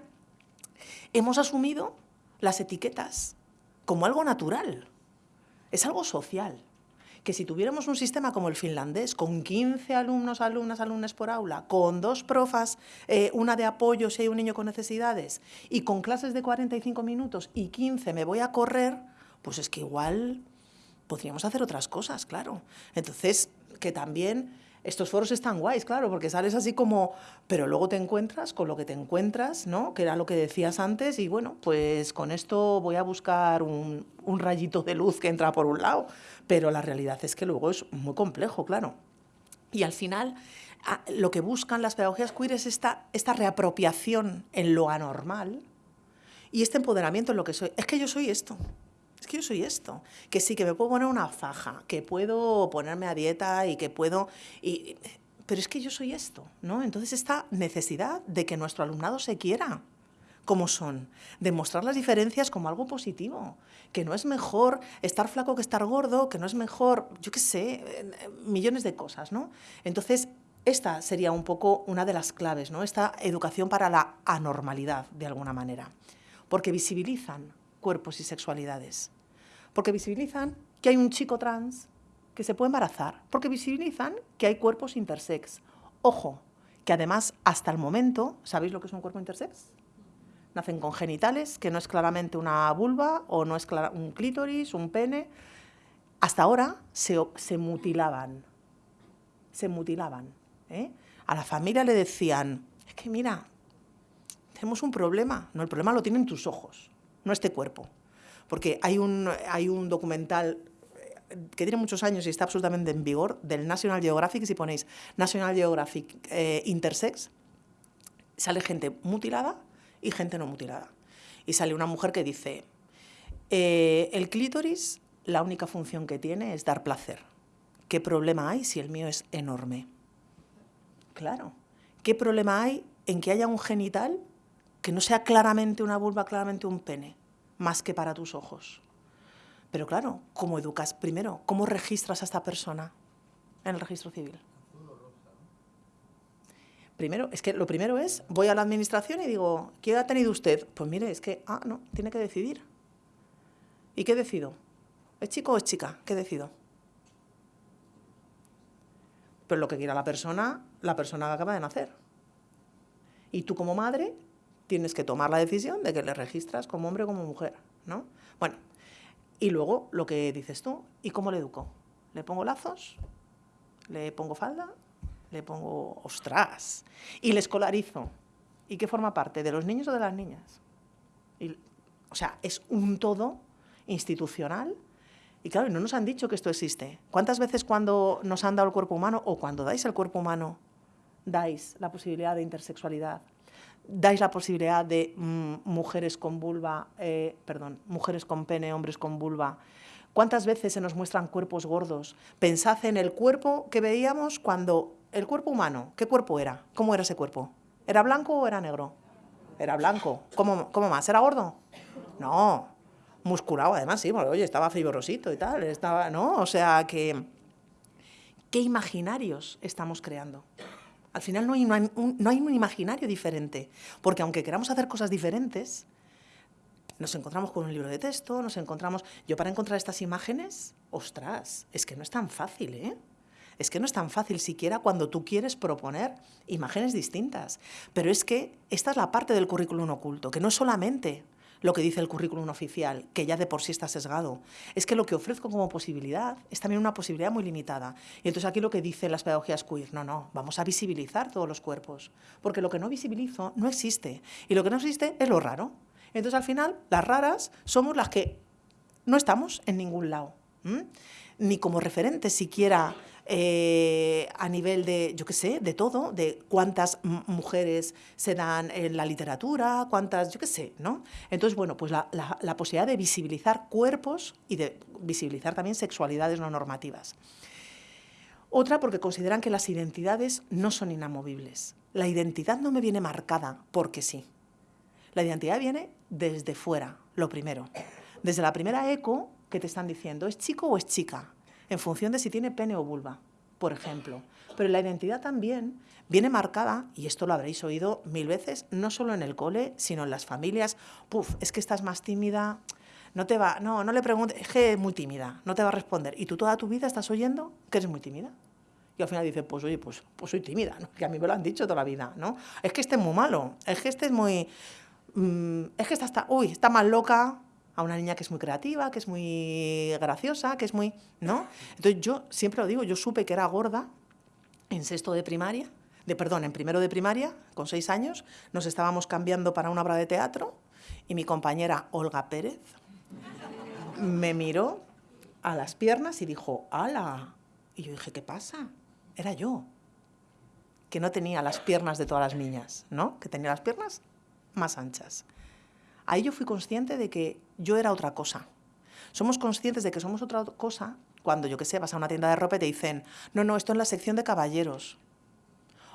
hemos asumido las etiquetas como algo natural. Es algo social. Que si tuviéramos un sistema como el finlandés, con 15 alumnos, alumnas, alumnas por aula, con dos profas, eh, una de apoyo si hay un niño con necesidades, y con clases de 45 minutos y 15 me voy a correr, pues es que igual podríamos hacer otras cosas, claro. Entonces, que también estos foros están guays, claro, porque sales así como, pero luego te encuentras con lo que te encuentras, ¿no? Que era lo que decías antes y bueno, pues con esto voy a buscar un, rayito de luz que entra por un lado, pero la realidad es que luego es muy complejo, claro. Y al final, lo que buscan las pedagogías queer es esta, esta reapropiación en lo anormal y este empoderamiento en lo que soy. Es que yo soy esto es que yo soy esto, que sí, que me puedo poner una faja, que puedo ponerme a dieta y que puedo... Y, pero es que yo soy esto, ¿no? Entonces esta necesidad de que nuestro alumnado se quiera como son, demostrar las diferencias como algo positivo, que no es mejor estar flaco que estar gordo, que no es mejor, yo qué sé, millones de cosas, ¿no? Entonces, esta sería un poco una de las claves, ¿no? Esta educación para la anormalidad, de alguna manera, porque visibilizan cuerpos y sexualidades. Porque visibilizan que hay un chico trans que se puede embarazar. Porque visibilizan que hay cuerpos intersex. Ojo, que además hasta el momento, ¿sabéis lo que es un cuerpo intersex? Nacen con genitales, que no es claramente una vulva o no es un clítoris, un pene. Hasta ahora se, se mutilaban. Se mutilaban. ¿eh? A la familia le decían, es que mira, tenemos un problema. No, el problema lo tienen tus ojos no este cuerpo. Porque hay un, hay un documental eh, que tiene muchos años y está absolutamente en vigor, del National Geographic, si ponéis National Geographic eh, Intersex, sale gente mutilada y gente no mutilada. Y sale una mujer que dice, eh, el clítoris, la única función que tiene es dar placer. ¿Qué problema hay si el mío es enorme? Claro. ¿Qué problema hay en que haya un genital que no sea claramente una vulva, claramente un pene, más que para tus ojos. Pero claro, ¿cómo educas? Primero, ¿cómo registras a esta persona en el registro civil? Primero, es que lo primero es, voy a la administración y digo, ¿qué ha tenido usted? Pues mire, es que, ah, no, tiene que decidir. ¿Y qué decido? ¿Es chico o es chica? ¿Qué decido? Pero lo que quiera la persona, la persona acaba de nacer. Y tú como madre tienes que tomar la decisión de que le registras como hombre o como mujer, ¿no? Bueno, y luego lo que dices tú, ¿y cómo le educo? ¿Le pongo lazos? ¿Le pongo falda? ¿Le pongo ostras? Y le escolarizo. ¿Y qué forma parte? ¿De los niños o de las niñas? o sea, es un todo institucional y claro, no nos han dicho que esto existe. ¿Cuántas veces cuando nos han dado el cuerpo humano o cuando dais el cuerpo humano dais la posibilidad de intersexualidad, dais la posibilidad de mm, mujeres con vulva, eh, perdón, mujeres con pene, hombres con vulva. ¿Cuántas veces se nos muestran cuerpos gordos? Pensad en el cuerpo que veíamos cuando el cuerpo humano, ¿qué cuerpo era? ¿Cómo era ese cuerpo? ¿Era blanco o era negro? Era blanco. ¿Cómo, cómo más? ¿Era gordo? No. Musculado, además, sí, oye, estaba fibrosito y tal, estaba, ¿no? O sea, que... ¿Qué imaginarios estamos creando? Al final no hay, un, no hay un imaginario diferente, porque aunque queramos hacer cosas diferentes, nos encontramos con un libro de texto, nos encontramos... Yo para encontrar estas imágenes, ostras, es que no es tan fácil, ¿eh? Es que no es tan fácil siquiera cuando tú quieres proponer imágenes distintas. Pero es que esta es la parte del currículum oculto, que no es solamente lo que dice el currículum oficial, que ya de por sí está sesgado. Es que lo que ofrezco como posibilidad es también una posibilidad muy limitada. Y entonces aquí lo que dicen las pedagogías queer, no, no, vamos a visibilizar todos los cuerpos, porque lo que no visibilizo no existe. Y lo que no existe es lo raro. Entonces al final, las raras somos las que no estamos en ningún lado, ni como referentes siquiera eh, a nivel de, yo qué sé, de todo, de cuántas mujeres se dan en la literatura, cuántas, yo qué sé, ¿no? Entonces, bueno, pues la, la posibilidad de visibilizar cuerpos y de visibilizar también sexualidades no normativas. Otra porque consideran que las identidades no son inamovibles. La identidad no me viene marcada porque sí. La identidad viene desde fuera, lo primero. Desde la primera eco que te están diciendo, ¿es chico o es chica? En función de si tiene pene o vulva, por ejemplo. Pero la identidad también viene marcada, y esto lo habréis oído mil veces, no solo en el cole, sino en las familias. Puf, es que estás más tímida, no te va, no, no le preguntes, es que es muy tímida, no te va a responder. Y tú toda tu vida estás oyendo que eres muy tímida. Y al final dices, pues oye, pues, pues soy tímida, ¿no? que a mí me lo han dicho toda la vida, ¿no? Es que este es muy malo, es que este es muy... Mm, es que está, uy, está más loca, a una niña que es muy creativa, que es muy graciosa, que es muy... ¿no? Entonces yo siempre lo digo, yo supe que era gorda en sexto de primaria, de perdón, en primero de primaria, con seis años, nos estábamos cambiando para una obra de teatro y mi compañera Olga Pérez me miró a las piernas y dijo, ¡hala! Y yo dije, ¿qué pasa? Era yo, que no tenía las piernas de todas las niñas, ¿no? Que tenía las piernas más anchas. Ahí yo fui consciente de que yo era otra cosa. Somos conscientes de que somos otra cosa cuando, yo qué sé, vas a una tienda de ropa y te dicen, no, no, esto en la sección de caballeros.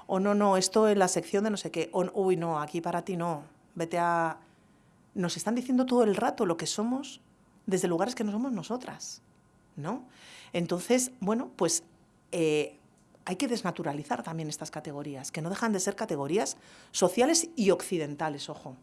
O no, no, esto en la sección de no sé qué. O, uy, no, aquí para ti no. Vete a... Nos están diciendo todo el rato lo que somos desde lugares que no somos nosotras, ¿no? Entonces, bueno, pues eh, hay que desnaturalizar también estas categorías, que no dejan de ser categorías sociales y occidentales, ojo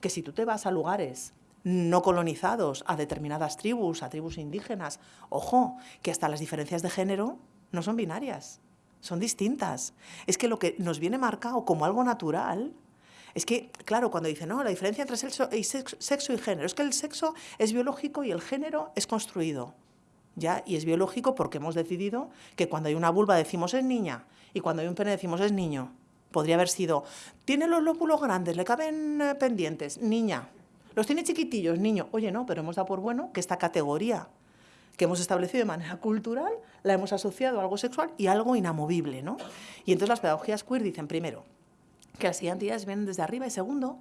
que si tú te vas a lugares no colonizados, a determinadas tribus, a tribus indígenas, ojo, que hasta las diferencias de género no son binarias, son distintas. Es que lo que nos viene marcado como algo natural es que, claro, cuando dicen, no, la diferencia entre sexo y, sexo y género, es que el sexo es biológico y el género es construido. ¿Ya? Y es biológico porque hemos decidido que cuando hay una vulva decimos es niña y cuando hay un pene decimos es niño. Podría haber sido, tiene los lóbulos grandes, le caben eh, pendientes, niña. Los tiene chiquitillos, niño. Oye, no, pero hemos dado por bueno que esta categoría que hemos establecido de manera cultural la hemos asociado a algo sexual y algo inamovible, ¿no? Y entonces las pedagogías queer dicen, primero, que las identidades vienen desde arriba y segundo,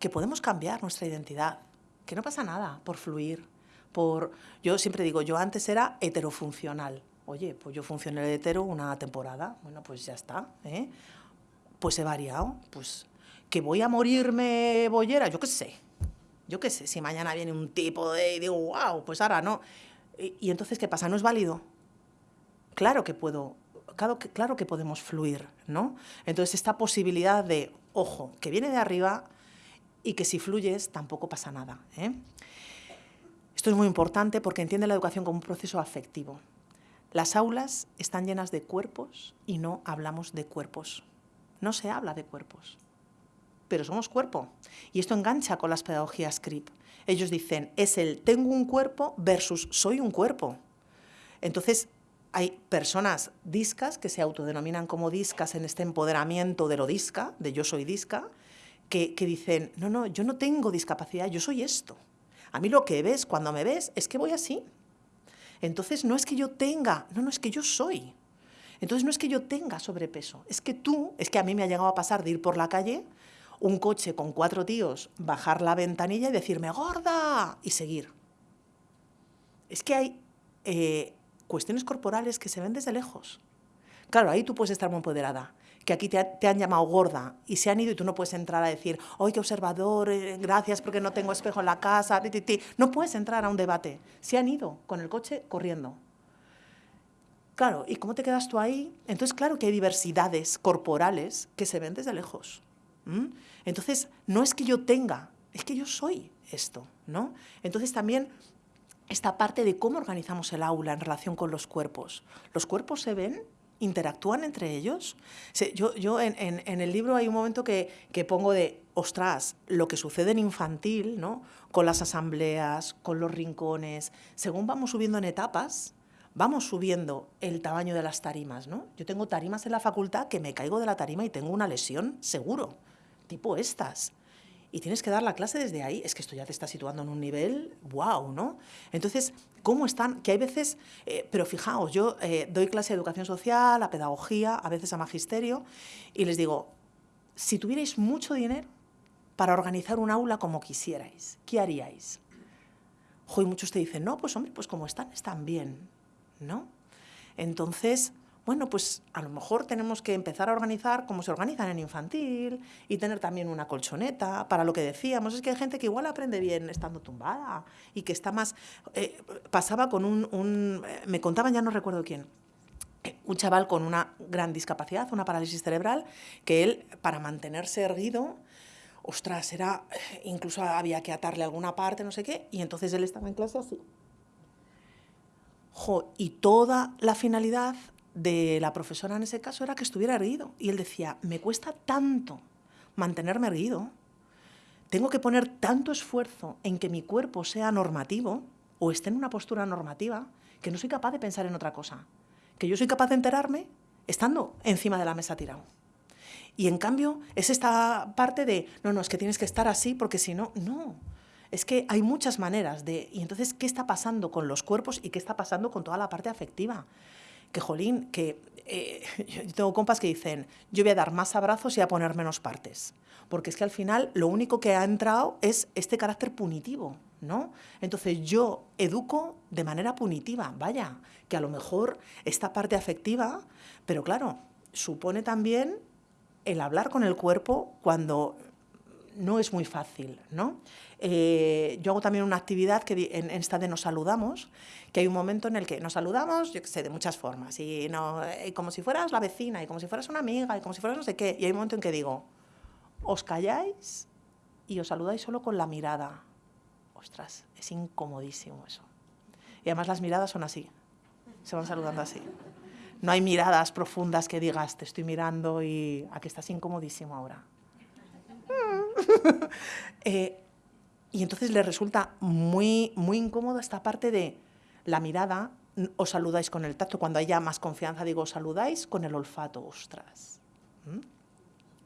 que podemos cambiar nuestra identidad, que no pasa nada por fluir, por... Yo siempre digo, yo antes era heterofuncional. Oye, pues yo funcioné de hetero una temporada, bueno, pues ya está, ¿eh? Pues he variado, pues que voy a morirme bollera, yo qué sé, yo qué sé, si mañana viene un tipo de, y digo, wow, pues ahora no. Y, entonces, ¿qué pasa? ¿No es válido? Claro que puedo, claro que, podemos fluir, ¿no? Entonces, esta posibilidad de, ojo, que viene de arriba y que si fluyes tampoco pasa nada. ¿eh? Esto es muy importante porque entiende la educación como un proceso afectivo. Las aulas están llenas de cuerpos y no hablamos de cuerpos no se habla de cuerpos, pero somos cuerpo. Y esto engancha con las pedagogías CRIP. Ellos dicen, es el tengo un cuerpo versus soy un cuerpo. Entonces, hay personas discas que se autodenominan como discas en este empoderamiento de lo disca, de yo soy disca, que, que dicen, no, no, yo no tengo discapacidad, yo soy esto. A mí lo que ves cuando me ves es que voy así. Entonces no es que yo tenga, no, no es que yo soy. Entonces no es que yo tenga sobrepeso, es que tú, es que a mí me ha llegado a pasar de ir por la calle un coche con cuatro tíos, bajar la ventanilla y decirme, gorda, y seguir. Es que hay eh, cuestiones corporales que se ven desde lejos. Claro, ahí tú puedes estar muy empoderada, que aquí te, han llamado gorda y se han ido y tú no puedes entrar a decir, ¡ay, qué observador! Eh, gracias porque no tengo espejo en la casa. No puedes entrar a un debate. Se han ido con el coche corriendo. Claro, ¿y cómo te quedas tú ahí? Entonces, claro que hay diversidades corporales que se ven desde lejos. Entonces, no es que yo tenga, es que yo soy esto, ¿no? Entonces, también esta parte de cómo organizamos el aula en relación con los cuerpos. Los cuerpos se ven interactúan entre ellos. Yo, yo en, en, el libro hay un momento que, que, pongo de, ostras, lo que sucede en infantil, ¿no? con las asambleas, con los rincones, según vamos subiendo en etapas, vamos subiendo el tamaño de las tarimas. ¿no? Yo tengo tarimas en la facultad que me caigo de la tarima y tengo una lesión seguro, tipo estas y tienes que dar la clase desde ahí, es que esto ya te está situando en un nivel, wow, ¿no? Entonces, ¿cómo están? Que hay veces, eh, pero fijaos, yo eh, doy clase de educación social, a pedagogía, a veces a magisterio, y les digo, si tuvierais mucho dinero para organizar un aula como quisierais, ¿qué haríais? Hoy muchos te dicen, no, pues hombre, pues como están, están bien, ¿no? Entonces, bueno, pues a lo mejor tenemos que empezar a organizar como se organizan en infantil y tener también una colchoneta para lo que decíamos. Es que hay gente que igual aprende bien estando tumbada y que está más... Eh, pasaba con un, Me contaban, ya no recuerdo quién, un chaval con una gran discapacidad, una parálisis cerebral, que él, para mantenerse erguido, ostras, era... Incluso había que atarle alguna parte, no sé qué, y entonces él estaba en clase así. Y toda la finalidad de la profesora en ese caso era que estuviera erguido. Y él decía, me cuesta tanto mantenerme erguido, tengo que poner tanto esfuerzo en que mi cuerpo sea normativo o esté en una postura normativa, que no soy capaz de pensar en otra cosa. Que yo soy capaz de enterarme estando encima de la mesa tirado. Y en cambio es esta parte de, no, no, es que tienes que estar así porque si no, no. Es que hay muchas maneras de... Y entonces, ¿qué está pasando con los cuerpos y qué está pasando con toda la parte afectiva? que jolín, que eh, yo tengo compas que dicen, yo voy a dar más abrazos y a poner menos partes. Porque es que al final lo único que ha entrado es este carácter punitivo, ¿no? Entonces yo educo de manera punitiva, vaya, que a lo mejor esta parte afectiva, pero claro, supone también el hablar con el cuerpo cuando no es muy fácil, ¿no? Eh, yo hago también una actividad que en, esta de nos saludamos, que hay un momento en el que nos saludamos, yo qué sé, de muchas formas, y, no, eh, como si fueras la vecina, y como si fueras una amiga, y como si fueras no sé qué, y hay un momento en que digo, os calláis y os saludáis solo con la mirada. Ostras, es incomodísimo eso. Y además las miradas son así, se van saludando así. No hay miradas profundas que digas, te estoy mirando y aquí estás incomodísimo ahora. eh, y entonces le resulta muy, muy incómodo esta parte de la mirada, os saludáis con el tacto, cuando haya más confianza digo, os saludáis con el olfato, ostras. ¿Mm?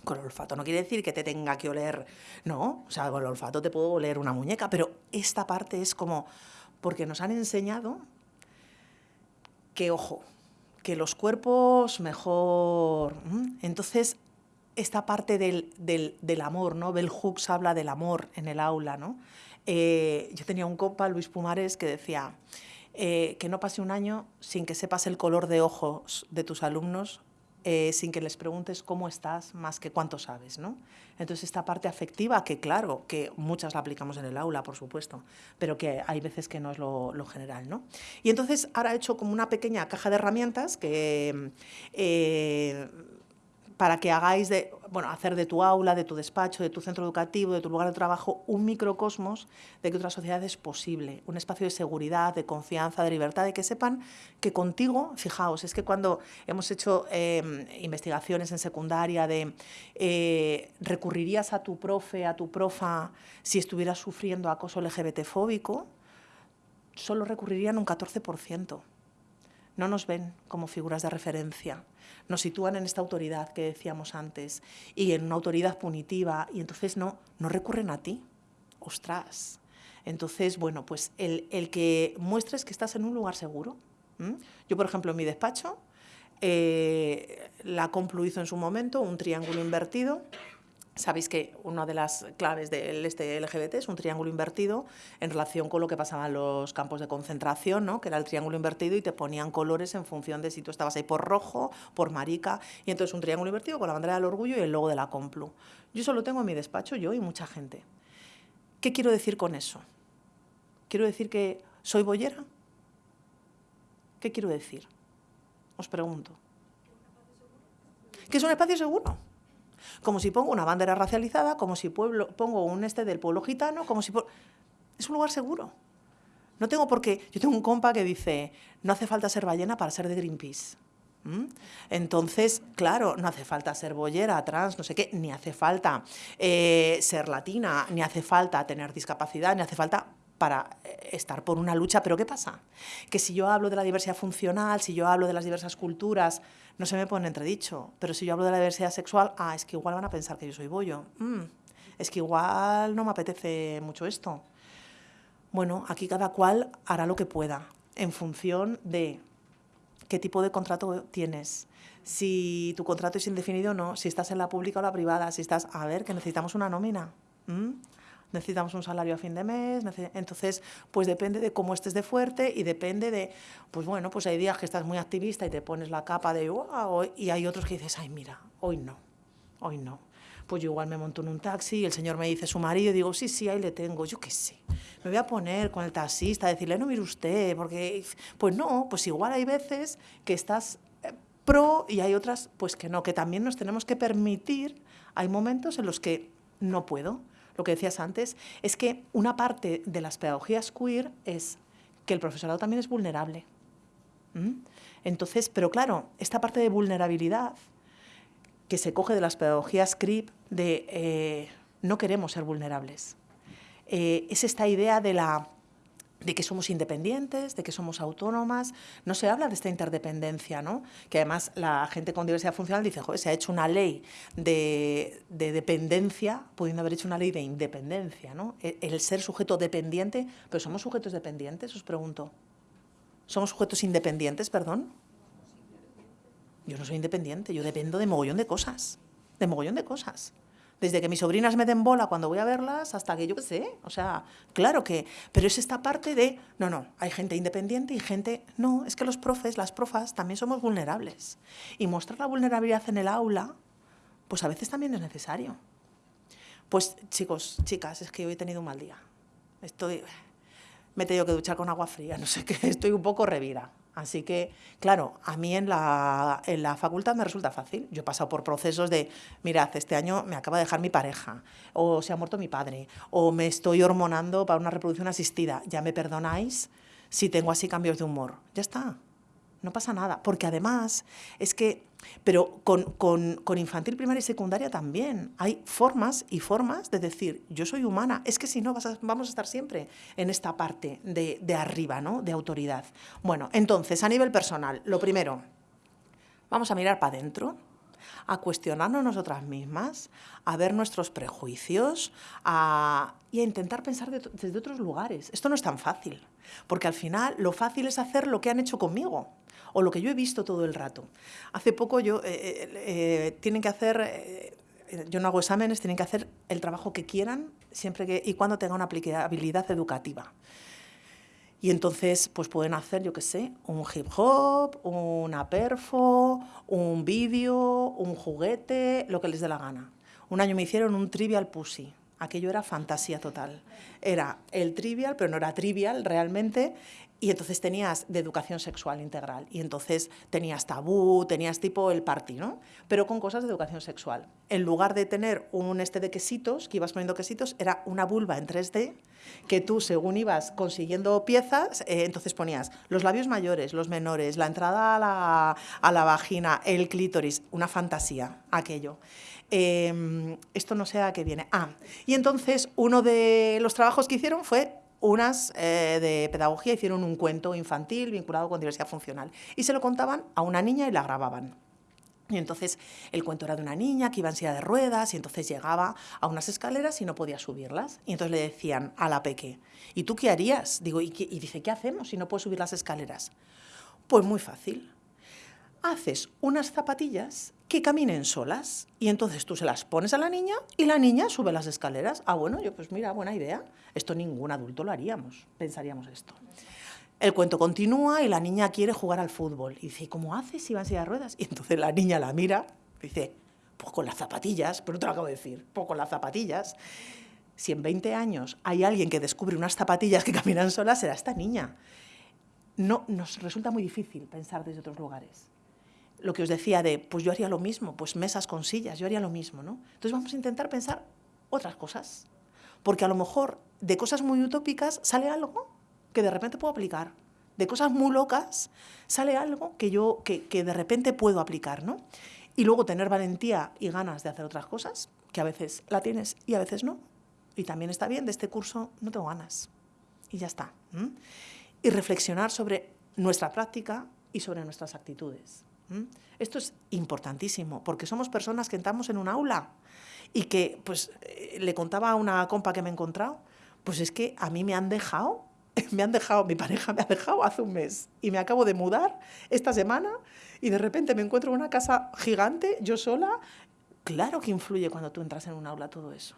Con el olfato no quiere decir que te tenga que oler, no, o sea, con el olfato te puedo oler una muñeca, pero esta parte es como, porque nos han enseñado que, ojo, que los cuerpos mejor. Entonces, esta parte del, del, amor, ¿no? Bell Hooks habla del amor en el aula, ¿no? Eh, yo tenía un compa, Luis Pumares, que decía eh, que no pase un año sin que sepas el color de ojos de tus alumnos, eh, sin que les preguntes cómo estás, más que cuánto sabes, ¿no? Entonces esta parte afectiva, que claro, que muchas la aplicamos en el aula, por supuesto, pero que hay veces que no es lo, lo general, ¿no? Y entonces ahora he hecho como una pequeña caja de herramientas que para que hagáis de, bueno, hacer de tu aula, de tu despacho, de tu centro educativo, de tu lugar de trabajo, un microcosmos de que otra sociedad es posible, un espacio de seguridad, de confianza, de libertad, de que sepan que contigo, fijaos, es que cuando hemos hecho em, investigaciones en secundaria de eh, recurrirías a tu profe, a tu profa, si estuvieras sufriendo acoso LGBT-fóbico, solo recurrirían un 14% no nos ven como figuras de referencia, nos sitúan en esta autoridad que decíamos antes y en una autoridad punitiva y entonces no, no recurren a ti. Ostras. Entonces, bueno, pues el, que muestres que estás en un lugar seguro. Yo, por ejemplo, en mi despacho, eh, la Complu en su momento un triángulo invertido Sabéis que una de las claves del este LGBT es un triángulo invertido en relación con lo que pasaba en los campos de concentración, ¿no? que era el triángulo invertido y te ponían colores en función de si tú estabas ahí por rojo, por marica, y entonces un triángulo invertido con la bandera del orgullo y el logo de la Complu. Yo eso lo tengo en mi despacho, yo y mucha gente. ¿Qué quiero decir con eso? ¿Quiero decir que soy boyera? ¿Qué quiero decir? Os pregunto. ¿Que es un espacio seguro? Como si pongo una bandera racializada, como si pueblo, pongo un este del pueblo gitano, como si... Es un lugar seguro. No tengo por qué... Yo tengo un compa que dice, no hace falta ser ballena para ser de Greenpeace. Entonces, claro, no hace falta ser bollera, trans, no sé qué, ni hace falta eh, ser latina, ni hace falta tener discapacidad, ni hace falta para eh, estar por una lucha. Pero ¿qué pasa? Que si yo hablo de la diversidad funcional, si yo hablo de las diversas culturas, no se me pone entredicho. Pero si yo hablo de la diversidad sexual, ah, es que igual van a pensar que yo soy bollo. Mm, es que igual no me apetece mucho esto. Bueno, aquí cada cual hará lo que pueda en función de qué tipo de contrato tienes, si tu contrato es indefinido o no, si estás en la pública o la privada, si estás, a ver, que necesitamos una nómina necesitamos un salario a fin de mes, entonces pues depende de cómo estés de fuerte y depende de, pues bueno, pues hay días que estás muy activista y te pones la capa de wow, y hay otros que dices, ay mira, hoy no, hoy no. Pues yo igual me monto en un taxi y el señor me dice su marido digo, sí, sí, ahí le tengo, yo qué sé. Me voy a poner con el taxista, a decirle, no mire usted, porque, pues no, pues igual hay veces que estás eh, pro y hay otras pues que no, que también nos tenemos que permitir, hay momentos en los que no puedo lo que decías antes, es que una parte de las pedagogías queer es que el profesorado también es vulnerable. Entonces, pero claro, esta parte de vulnerabilidad que se coge de las pedagogías CRIP de eh, no queremos ser vulnerables. Eh, es esta idea de la de que somos independientes, de que somos autónomas. No se habla de esta interdependencia, ¿no? Que además la gente con diversidad funcional dice, joder, se ha hecho una ley de, dependencia, pudiendo haber hecho una ley de independencia, ¿no? El, el, ser sujeto dependiente, pero ¿somos sujetos dependientes? Os pregunto. ¿Somos sujetos independientes, perdón? Yo no soy independiente, yo dependo de mogollón de cosas, de mogollón de cosas. Desde que mis sobrinas me den bola cuando voy a verlas hasta que yo qué sé. O sea, claro que. Pero es esta parte de. No, no, hay gente independiente y gente. No, es que los profes, las profas, también somos vulnerables. Y mostrar la vulnerabilidad en el aula, pues a veces también es necesario. Pues chicos, chicas, es que hoy he tenido un mal día. Estoy. Me he tenido que duchar con agua fría, no sé qué, estoy un poco revira. Así que, claro, a mí en la, en la facultad me resulta fácil. Yo he pasado por procesos de, mirad, este año me acaba de dejar mi pareja, o se ha muerto mi padre, o me estoy hormonando para una reproducción asistida. Ya me perdonáis si tengo así cambios de humor. Ya está no pasa nada, porque además es que, pero con, infantil, primaria y secundaria también, hay formas y formas de decir, yo soy humana, es que si no vamos a estar siempre en esta parte de, de arriba, ¿no? de autoridad. Bueno, entonces, a nivel personal, lo primero, vamos a mirar para adentro, a cuestionarnos nosotras mismas, a ver nuestros prejuicios a, y a intentar pensar desde otros lugares. Esto no es tan fácil, porque al final lo fácil es hacer lo que han hecho conmigo o lo que yo he visto todo el rato. Hace poco yo, eh, eh, eh, tienen que hacer, yo no hago exámenes, tienen que hacer el trabajo que quieran siempre que, y cuando tengan una aplicabilidad educativa. Y entonces, pues pueden hacer, yo qué sé, un hip hop, una perfo, un vídeo, un juguete, lo que les dé la gana. Un año me hicieron un trivial pussy. Aquello era fantasía total. Era el trivial, pero no era trivial realmente, y entonces tenías de educación sexual integral. Y entonces tenías tabú, tenías tipo el party, ¿no? Pero con cosas de educación sexual. En lugar de tener un este de quesitos, que ibas poniendo quesitos, era una vulva en 3D, que tú, según ibas consiguiendo piezas, eh, entonces ponías los labios mayores, los menores, la entrada a la, a la vagina, el clítoris, una fantasía, aquello. Em, esto no sé a qué viene. Ah, y entonces uno de los trabajos que hicieron fue unas eh, de pedagogía hicieron un cuento infantil vinculado con diversidad funcional y se lo contaban a una niña y la grababan. Y entonces el cuento era de una niña que iba en silla de ruedas y entonces llegaba a unas escaleras y no podía subirlas. Y entonces le decían a la peque, ¿y tú qué harías? Digo, y, y dice, ¿qué hacemos si no puedo subir las escaleras? Pues muy fácil. Haces unas zapatillas que caminen solas. Y entonces tú se las pones a la niña y la niña sube las escaleras. Ah, bueno, yo pues mira, buena idea. Esto ningún adulto lo haríamos, pensaríamos esto. El cuento continúa y la niña quiere jugar al fútbol. Y dice, ¿cómo haces si va en silla de ruedas? Y entonces la niña la mira dice, pues con las zapatillas, pero te lo acabo de decir, pues con las zapatillas. Si en 20 años hay alguien que descubre unas zapatillas que caminan solas, será esta niña. No, nos resulta muy difícil pensar desde otros lugares lo que os decía de, pues yo haría lo mismo, pues mesas con sillas, yo haría lo mismo, ¿no? Entonces vamos a intentar pensar otras cosas, porque a lo mejor de cosas muy utópicas sale algo que de repente puedo aplicar, de cosas muy locas sale algo que yo, que, que de repente puedo aplicar, ¿no? Y luego tener valentía y ganas de hacer otras cosas, que a veces la tienes y a veces no. Y también está bien, de este curso no tengo ganas. Y ya está. Y reflexionar sobre nuestra práctica y sobre nuestras actitudes. Esto es importantísimo, porque somos personas que entramos en un aula y que, pues, eh, le contaba a una compa que me he encontrado, pues es que a mí me han dejado, me han dejado, mi pareja me ha dejado hace un mes y me acabo de mudar esta semana y de repente me encuentro en una casa gigante, yo sola. Claro que influye cuando tú entras en un aula todo eso.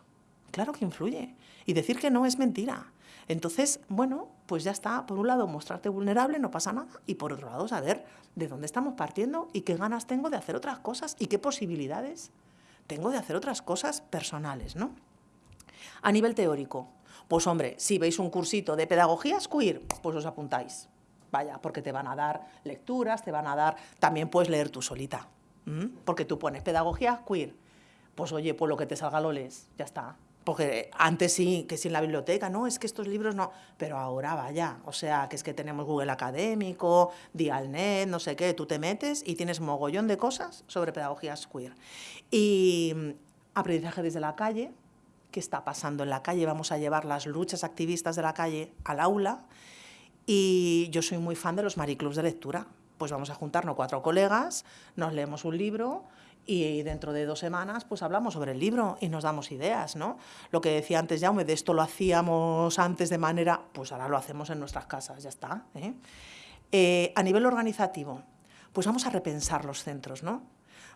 Claro que influye. Y decir que no es mentira. Entonces, bueno, pues ya está, por un lado, mostrarte vulnerable, no pasa nada, y por otro lado, saber de dónde estamos partiendo y qué ganas tengo de hacer otras cosas y qué posibilidades tengo de hacer otras cosas personales, ¿no? A nivel teórico, pues hombre, si veis un cursito de pedagogías queer, pues os apuntáis. Vaya, porque te van a dar lecturas, te van a dar, también puedes leer tú solita, porque tú pones pedagogía queer, pues oye, pues lo que te salga lo lees, ya está, porque antes sí, que sí en la biblioteca, no, es que estos libros no, pero ahora vaya, o sea, que es que tenemos Google Académico, Dialnet, no sé qué, tú te metes y tienes mogollón de cosas sobre pedagogías queer. Y mm, aprendizaje desde la calle, ¿qué está pasando en la calle? Vamos a llevar las luchas activistas de la calle al aula y yo soy muy fan de los mariclubs de lectura. Pues vamos a juntarnos cuatro colegas, nos leemos un libro y dentro de dos semanas pues hablamos sobre el libro y nos damos ideas, ¿no? Lo que decía antes Jaume, de esto lo hacíamos antes de manera, pues ahora lo hacemos en nuestras casas, ya está. ¿eh? Eh, a nivel organizativo, pues vamos a repensar los centros, ¿no?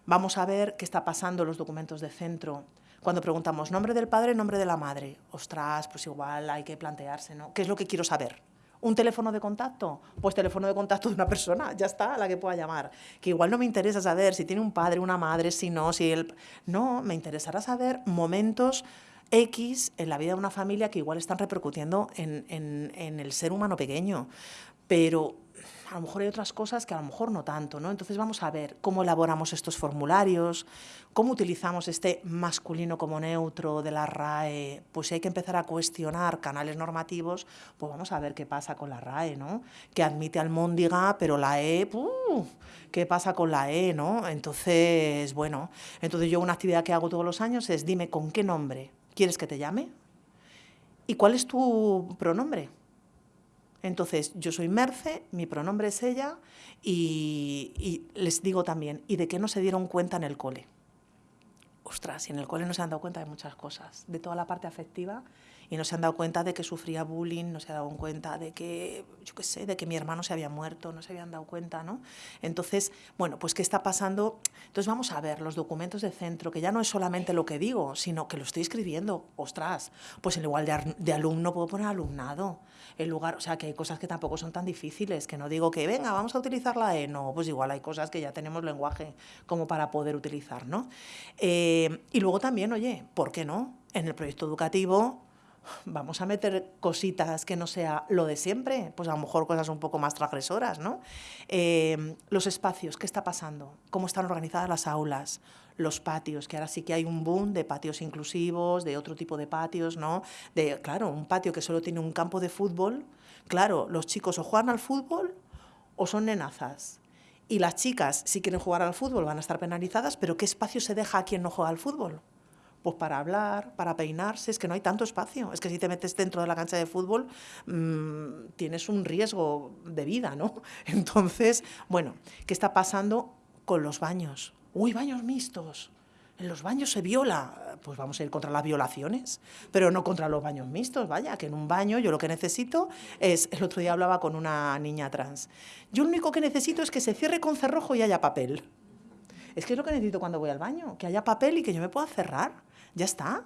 Vamos a ver qué está pasando los documentos de centro, cuando preguntamos nombre del padre, nombre de la madre, ostras, pues igual hay que plantearse, ¿no? ¿Qué es lo que quiero saber? ¿Un teléfono de contacto? Pues teléfono de contacto de una persona, ya está, a la que pueda llamar. Que igual no me interesa saber si tiene un padre, una madre, si no, si él... No, me interesará saber momentos X en la vida de una familia que igual están repercutiendo en, en el ser humano pequeño. Pero a lo mejor hay otras cosas que a lo mejor no tanto, ¿no? Entonces vamos a ver cómo elaboramos estos formularios, cómo utilizamos este masculino como neutro de la RAE, pues si hay que empezar a cuestionar canales normativos, pues vamos a ver qué pasa con la RAE, ¿no? Que admite al Móndiga, pero la E, ¿qué pasa con la E, no? Entonces, bueno, entonces yo una actividad que hago todos los años es dime con qué nombre quieres que te llame y cuál es tu pronombre. Entonces, yo soy Merce, mi pronombre es ella y, les digo también, ¿y de qué no se dieron cuenta en el cole? Ostras, y en el cole no se han dado cuenta de muchas cosas, de toda la parte afectiva y no se han dado cuenta de que sufría bullying, no se han dado cuenta de que, yo qué sé, de que mi hermano se había muerto, no se habían dado cuenta, ¿no? Entonces, bueno, pues ¿qué está pasando? Entonces vamos a ver los documentos de centro, que ya no es solamente lo que digo, sino que lo estoy escribiendo. Ostras, pues en lugar de, de alumno puedo poner alumnado. En lugar, o sea, que hay cosas que tampoco son tan difíciles, que no digo que, venga, vamos a utilizar la E, no, pues igual hay cosas que ya tenemos lenguaje como para poder utilizar, ¿no? Eh, y luego también, oye, ¿por qué no? En el proyecto educativo vamos a meter cositas que no sea lo de siempre, pues a lo mejor cosas un poco más transgresoras, ¿no? Eh, los espacios, ¿qué está pasando? ¿Cómo están organizadas las aulas? Los patios, que ahora sí que hay un boom de patios inclusivos, de otro tipo de patios, ¿no? De, claro, un patio que solo tiene un campo de fútbol, claro, los chicos o juegan al fútbol o son nenazas. Y las chicas, si quieren jugar al fútbol, van a estar penalizadas, pero ¿qué espacio se deja a quien no juega al fútbol? Pues para hablar, para peinarse, es que no hay tanto espacio. Es que si te metes dentro de la cancha de fútbol mmm, tienes un riesgo de vida, ¿no? Entonces, bueno, ¿qué está pasando con los baños? Uy, baños mixtos. En los baños se viola. Pues vamos a ir contra las violaciones, pero no contra los baños mixtos. Vaya, que en un baño yo lo que necesito es. El otro día hablaba con una niña trans. Yo lo único que necesito es que se cierre con cerrojo y haya papel. Es que es lo que necesito cuando voy al baño, que haya papel y que yo me pueda cerrar. Ya está.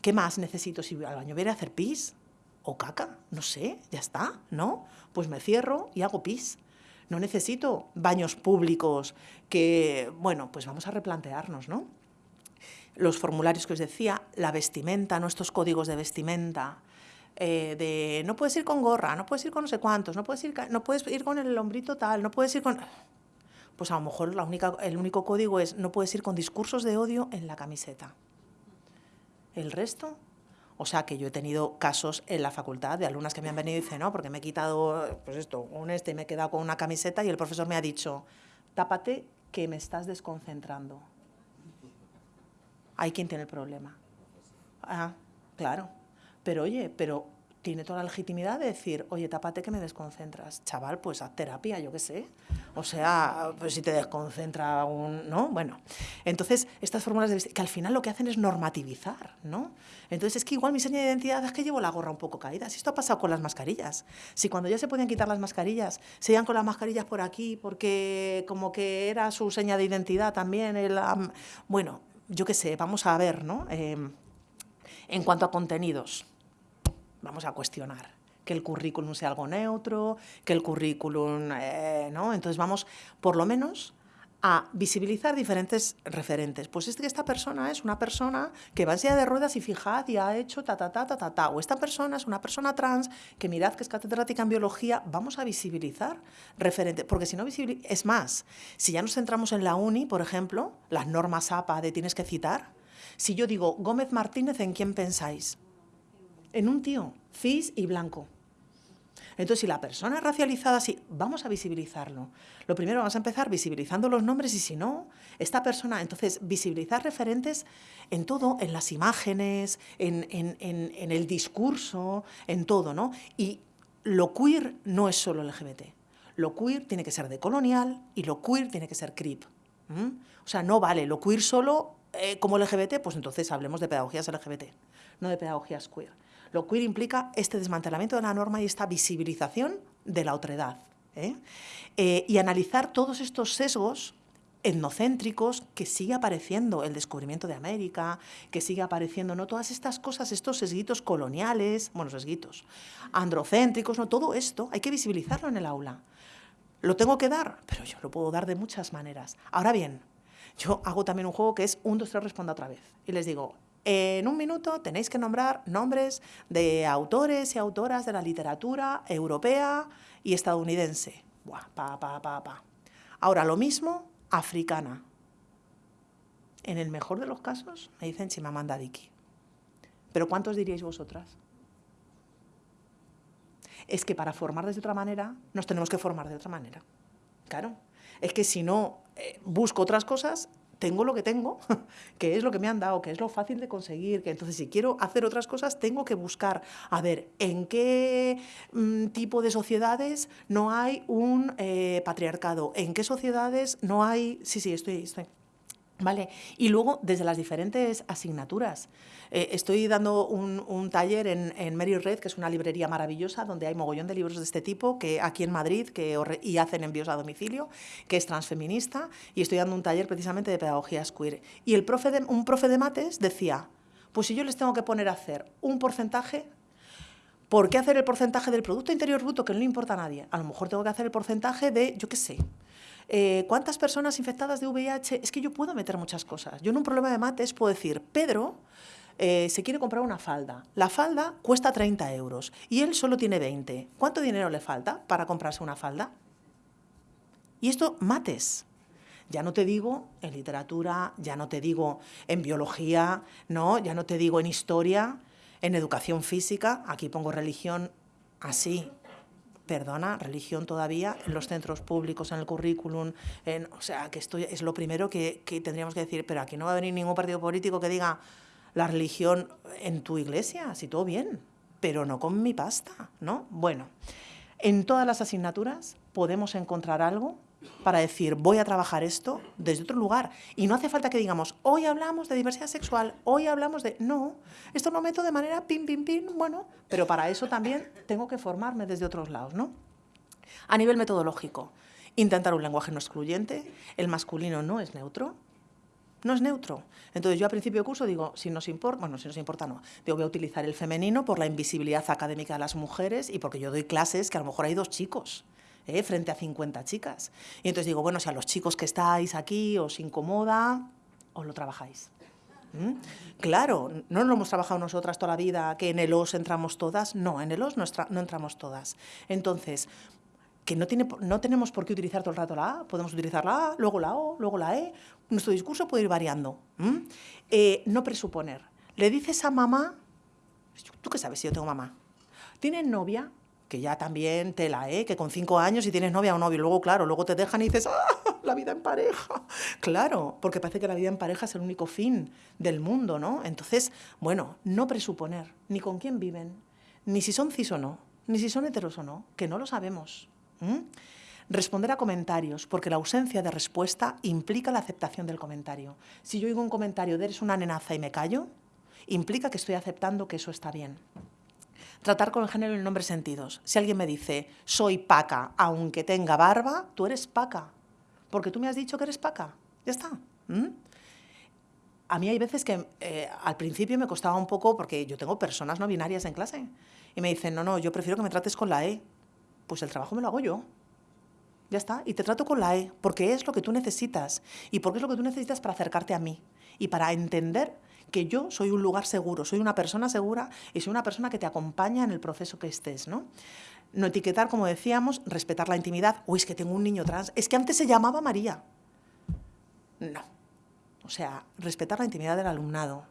¿Qué más necesito si al baño? Voy a hacer pis o caca, no sé, ya está, ¿no? Pues me cierro y hago pis. No necesito baños públicos que, bueno, pues vamos a replantearnos, ¿no? Los formularios que os decía, la vestimenta, nuestros códigos de vestimenta, eh, de no puedes ir con gorra, no puedes ir con no sé cuántos, no puedes ir, no puedes ir con el hombrito tal, no puedes ir con... Pues a lo mejor la única, el único código es no puedes ir con discursos de odio en la camiseta. El resto, o sea que yo he tenido casos en la facultad de alumnas que me han venido y dicen, no, porque me he quitado, pues esto, un este y me he quedado con una camiseta y el profesor me ha dicho, tápate que me estás desconcentrando. Hay quien tiene el problema. Ah, claro. Pero oye, pero tiene toda la legitimidad de decir, oye, tápate que me desconcentras. Chaval, pues haz terapia, yo qué sé. O sea, pues si te desconcentra un... ¿no? Bueno, entonces estas fórmulas de que al final lo que hacen es normativizar, ¿no? Entonces es que igual mi seña de identidad es que llevo la gorra un poco caída. Si esto ha pasado con las mascarillas. Si cuando ya se podían quitar las mascarillas, se iban con las mascarillas por aquí porque como que era su seña de identidad también. El, bueno, yo qué sé, vamos a ver, ¿no? Eh, en cuanto a contenidos, vamos a cuestionar que el currículum sea algo neutro, que el currículum, eh, ¿no? Entonces vamos, por lo menos, a visibilizar diferentes referentes. Pues es que esta persona es una persona que va en de ruedas y fijad y ha hecho ta, ta, ta, ta, ta, ta. O esta persona es una persona trans que mirad que es catedrática en biología. Vamos a visibilizar referentes. Porque si no es más, si ya nos centramos en la uni, por ejemplo, las normas APA de tienes que citar, si yo digo Gómez Martínez, ¿en quién pensáis? En un tío cis y blanco. Entonces, si la persona es racializada, sí, vamos a visibilizarlo. Lo primero, vamos a empezar visibilizando los nombres y si no, esta persona, entonces, visibilizar referentes en todo, en las imágenes, en, el discurso, en todo, ¿no? Y lo queer no es solo LGBT. Lo queer tiene que ser de colonial y lo queer tiene que ser crip. O sea, no vale lo queer solo eh, como LGBT, pues entonces hablemos de pedagogías LGBT, no de pedagogías queer. Lo queer implica este desmantelamiento de la norma y esta visibilización de la otredad. ¿eh? Eh, y analizar todos estos sesgos etnocéntricos que sigue apareciendo el descubrimiento de América, que sigue apareciendo no todas estas cosas, estos sesguitos coloniales, bueno, sesguitos, androcéntricos, no todo esto hay que visibilizarlo en el aula. Lo tengo que dar, pero yo lo puedo dar de muchas maneras. Ahora bien, yo hago también un juego que es un, dos, tres, responda otra vez. Y les digo, en un minuto tenéis que nombrar nombres de autores y autoras de la literatura europea y estadounidense. Buah, pa, pa, pa, pa. Ahora, lo mismo, africana. En el mejor de los casos, me dicen Chimamanda Diki. Pero ¿cuántos diríais vosotras? Es que para formar de otra manera, nos tenemos que formar de otra manera. Claro. Es que si no eh, busco otras cosas, tengo lo que tengo, que es lo que me han dado, que es lo fácil de conseguir, que entonces si quiero hacer otras cosas tengo que buscar, a ver, en qué mm, tipo de sociedades no hay un eh, patriarcado, en qué sociedades no hay... Sí, sí, estoy... estoy ¿Vale? Y luego, desde las diferentes asignaturas. Eh, estoy dando un, taller en, en, Red, que es una librería maravillosa, donde hay mogollón de libros de este tipo, que aquí en Madrid, que, y hacen envíos a domicilio, que es transfeminista, y estoy dando un taller precisamente de pedagogía queer. Y el profe de, un profe de mates decía, pues si yo les tengo que poner a hacer un porcentaje, ¿por qué hacer el porcentaje del Producto Interior Bruto, que no le importa a nadie? A lo mejor tengo que hacer el porcentaje de, yo qué sé, eh, ¿Cuántas personas infectadas de VIH? Es que yo puedo meter muchas cosas. Yo en un problema de mates puedo decir, Pedro eh, se quiere comprar una falda. La falda cuesta 30 euros y él solo tiene 20. ¿Cuánto dinero le falta para comprarse una falda? Y esto, mates. Ya no te digo en literatura, ya no te digo en biología, no, ya no te digo en historia, en educación física, aquí pongo religión así, perdona, religión todavía en los centros públicos, en el currículum, en, o sea, que esto es lo primero que, tendríamos que decir, pero aquí no va a venir ningún partido político que diga la religión en tu iglesia, si todo bien, pero no con mi pasta, ¿no? Bueno, en todas las asignaturas podemos encontrar algo para decir, voy a trabajar esto desde otro lugar. Y no hace falta que digamos, hoy hablamos de diversidad sexual, hoy hablamos de... No, esto lo meto de manera pim, pim, pim, bueno, pero para eso también tengo que formarme desde otros lados, ¿no? A nivel metodológico, Intentar un lenguaje no excluyente, el masculino no es neutro, no es neutro. Entonces yo a principio de curso digo, si nos importa, bueno, si nos importa no, digo voy a utilizar el femenino por la invisibilidad académica de las mujeres y porque yo doy clases que a lo mejor hay dos chicos. ¿Eh? frente a 50 chicas. Y entonces digo, bueno, si a los chicos que estáis aquí os incomoda, os lo trabajáis. ¿Mm? Claro, no lo hemos trabajado nosotras toda la vida, que en el OS entramos todas. No, en el OS no, no entramos todas. Entonces, que no, tiene, no tenemos por qué utilizar todo el rato la A, podemos utilizar la A, luego la O, luego la E. Nuestro discurso puede ir variando. Eh, no presuponer. Le dices a mamá, ¿tú qué sabes si yo tengo mamá? ¿Tienes novia? Que ya también tela, ¿eh? Que con cinco años si tienes novia o novio, luego, claro, luego te dejan y dices, ¡ah! La vida en pareja. Claro, porque parece que la vida en pareja es el único fin del mundo, ¿no? Entonces, bueno, no presuponer ni con quién viven, ni si son cis o no, ni si son heteros o no, que no lo sabemos. Responder a comentarios, porque la ausencia de respuesta implica la aceptación del comentario. Si yo oigo un comentario de eres una nenaza y me callo, implica que estoy aceptando que eso está bien. Tratar con el género en nombres sentidos. Si alguien me dice, soy paca, aunque tenga barba, tú eres paca, porque tú me has dicho que eres paca. Ya está. A mí hay veces que eh, al principio me costaba un poco, porque yo tengo personas no binarias en clase, y me dicen, no, no, yo prefiero que me trates con la E pues el trabajo me lo hago yo. Ya está. Y te trato con la E, porque es lo que tú necesitas. Y porque es lo que tú necesitas para acercarte a mí. Y para entender que yo soy un lugar seguro, soy una persona segura y soy una persona que te acompaña en el proceso que estés, ¿no? No etiquetar, como decíamos, respetar la intimidad. Uy, es que tengo un niño trans. Es que antes se llamaba María. No. O sea, respetar la intimidad del alumnado.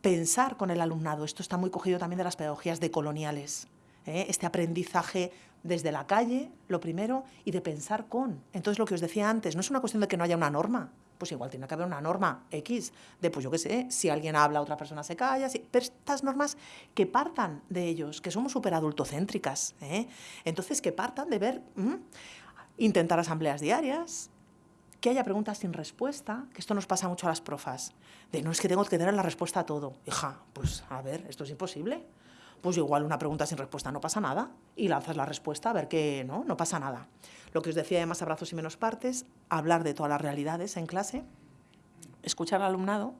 Pensar con el alumnado. Esto está muy cogido también de las pedagogías decoloniales. ¿eh? este aprendizaje desde la calle, lo primero, y de pensar con. Entonces, lo que os decía antes, no es una cuestión de que no haya una norma, pues igual tiene que haber una norma X, de pues yo qué sé, si alguien habla, otra persona se calla, pero estas normas que partan de ellos, que somos súper adultocéntricas, ¿eh? entonces que partan de ver, intentar asambleas diarias, que haya preguntas sin respuesta, que esto nos pasa mucho a las profas, de no es que tengo que tener la respuesta a todo. Hija, pues a ver, esto es imposible pues igual una pregunta sin respuesta no pasa nada y lanzas la respuesta a ver que no, no pasa nada. Lo que os decía de más abrazos y menos partes, hablar de todas las realidades en clase, escuchar al alumnado,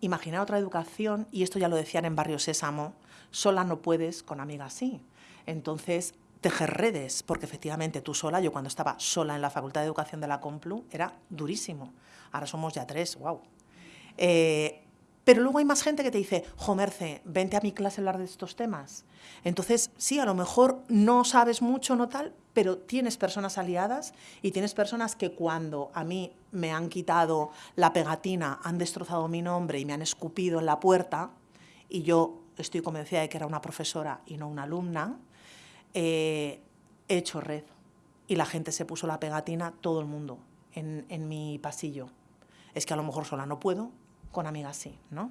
imaginar otra educación, y esto ya lo decían en Barrio Sésamo, sola no puedes, con amigas sí. Entonces, tejer redes, porque efectivamente tú sola, yo cuando estaba sola en la Facultad de Educación de la Complu, era durísimo. Ahora somos ya tres, wow. Pero luego hay más gente que te dice, Jomerce, vente a mi clase a hablar de estos temas. Entonces, sí, a lo mejor no sabes mucho, no tal, pero tienes personas aliadas y tienes personas que cuando a mí me han quitado la pegatina, han destrozado mi nombre y me han escupido en la puerta, y yo estoy convencida de que era una profesora y no una alumna, eh, he hecho red. Y la gente se puso la pegatina, todo el mundo, en, en mi pasillo. Es que a lo mejor sola no puedo, con amigas sí. ¿no?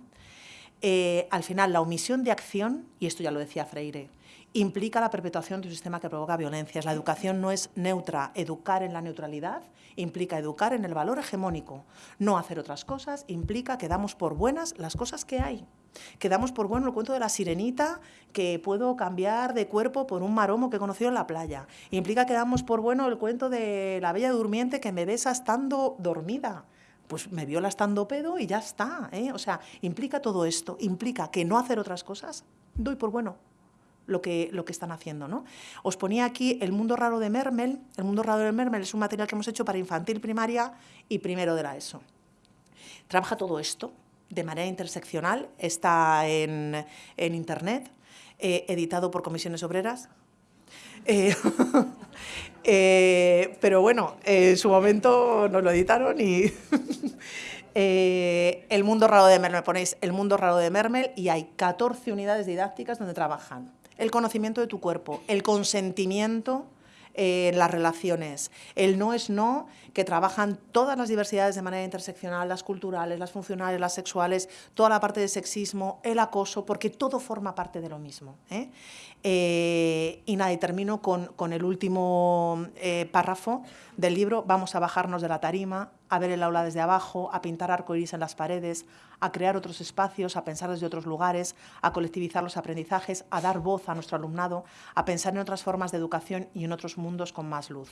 Eh, al final, la omisión de acción, y esto ya lo decía Freire, implica la perpetuación de un sistema que provoca violencias. La educación no es neutra. Educar en la neutralidad implica educar en el valor hegemónico. No hacer otras cosas implica que damos por buenas las cosas que hay. Que damos por bueno el cuento de la sirenita que puedo cambiar de cuerpo por un maromo que he conocido en la playa. Implica que damos por bueno el cuento de la bella durmiente que me besa estando dormida pues me viola estando pedo y ya está. ¿eh? O sea, implica todo esto, implica que no hacer otras cosas, doy por bueno lo que, lo que están haciendo. ¿no? Os ponía aquí el mundo raro de Mermel. El mundo raro de Mermel es un material que hemos hecho para infantil primaria y primero de la ESO. Trabaja todo esto de manera interseccional, está en, Internet, eh, editado por comisiones obreras. Eh, Eh, pero bueno, en su momento nos lo editaron y eh, El Mundo Raro de Mermel, ponéis El Mundo Raro de Mermel y hay 14 unidades didácticas donde trabajan el conocimiento de tu cuerpo, el consentimiento en las relaciones. El no es no, que trabajan todas las diversidades de manera interseccional, las culturales, las funcionales, las sexuales, toda la parte de sexismo, el acoso, porque todo forma parte de lo mismo. ¿eh? Eh, y nada, y termino con, con el último eh, párrafo del libro. Vamos a bajarnos de la tarima, a ver el aula desde abajo, a pintar arcoíris en las paredes, a crear otros espacios, a pensar desde otros lugares, a colectivizar los aprendizajes, a dar voz a nuestro alumnado, a pensar en otras formas de educación y en otros mundos con más luz.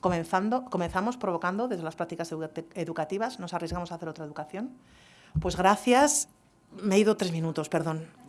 comenzando, comenzamos provocando desde las prácticas educativas, nos arriesgamos a hacer otra educación. Pues gracias, me he ido tres minutos, perdón.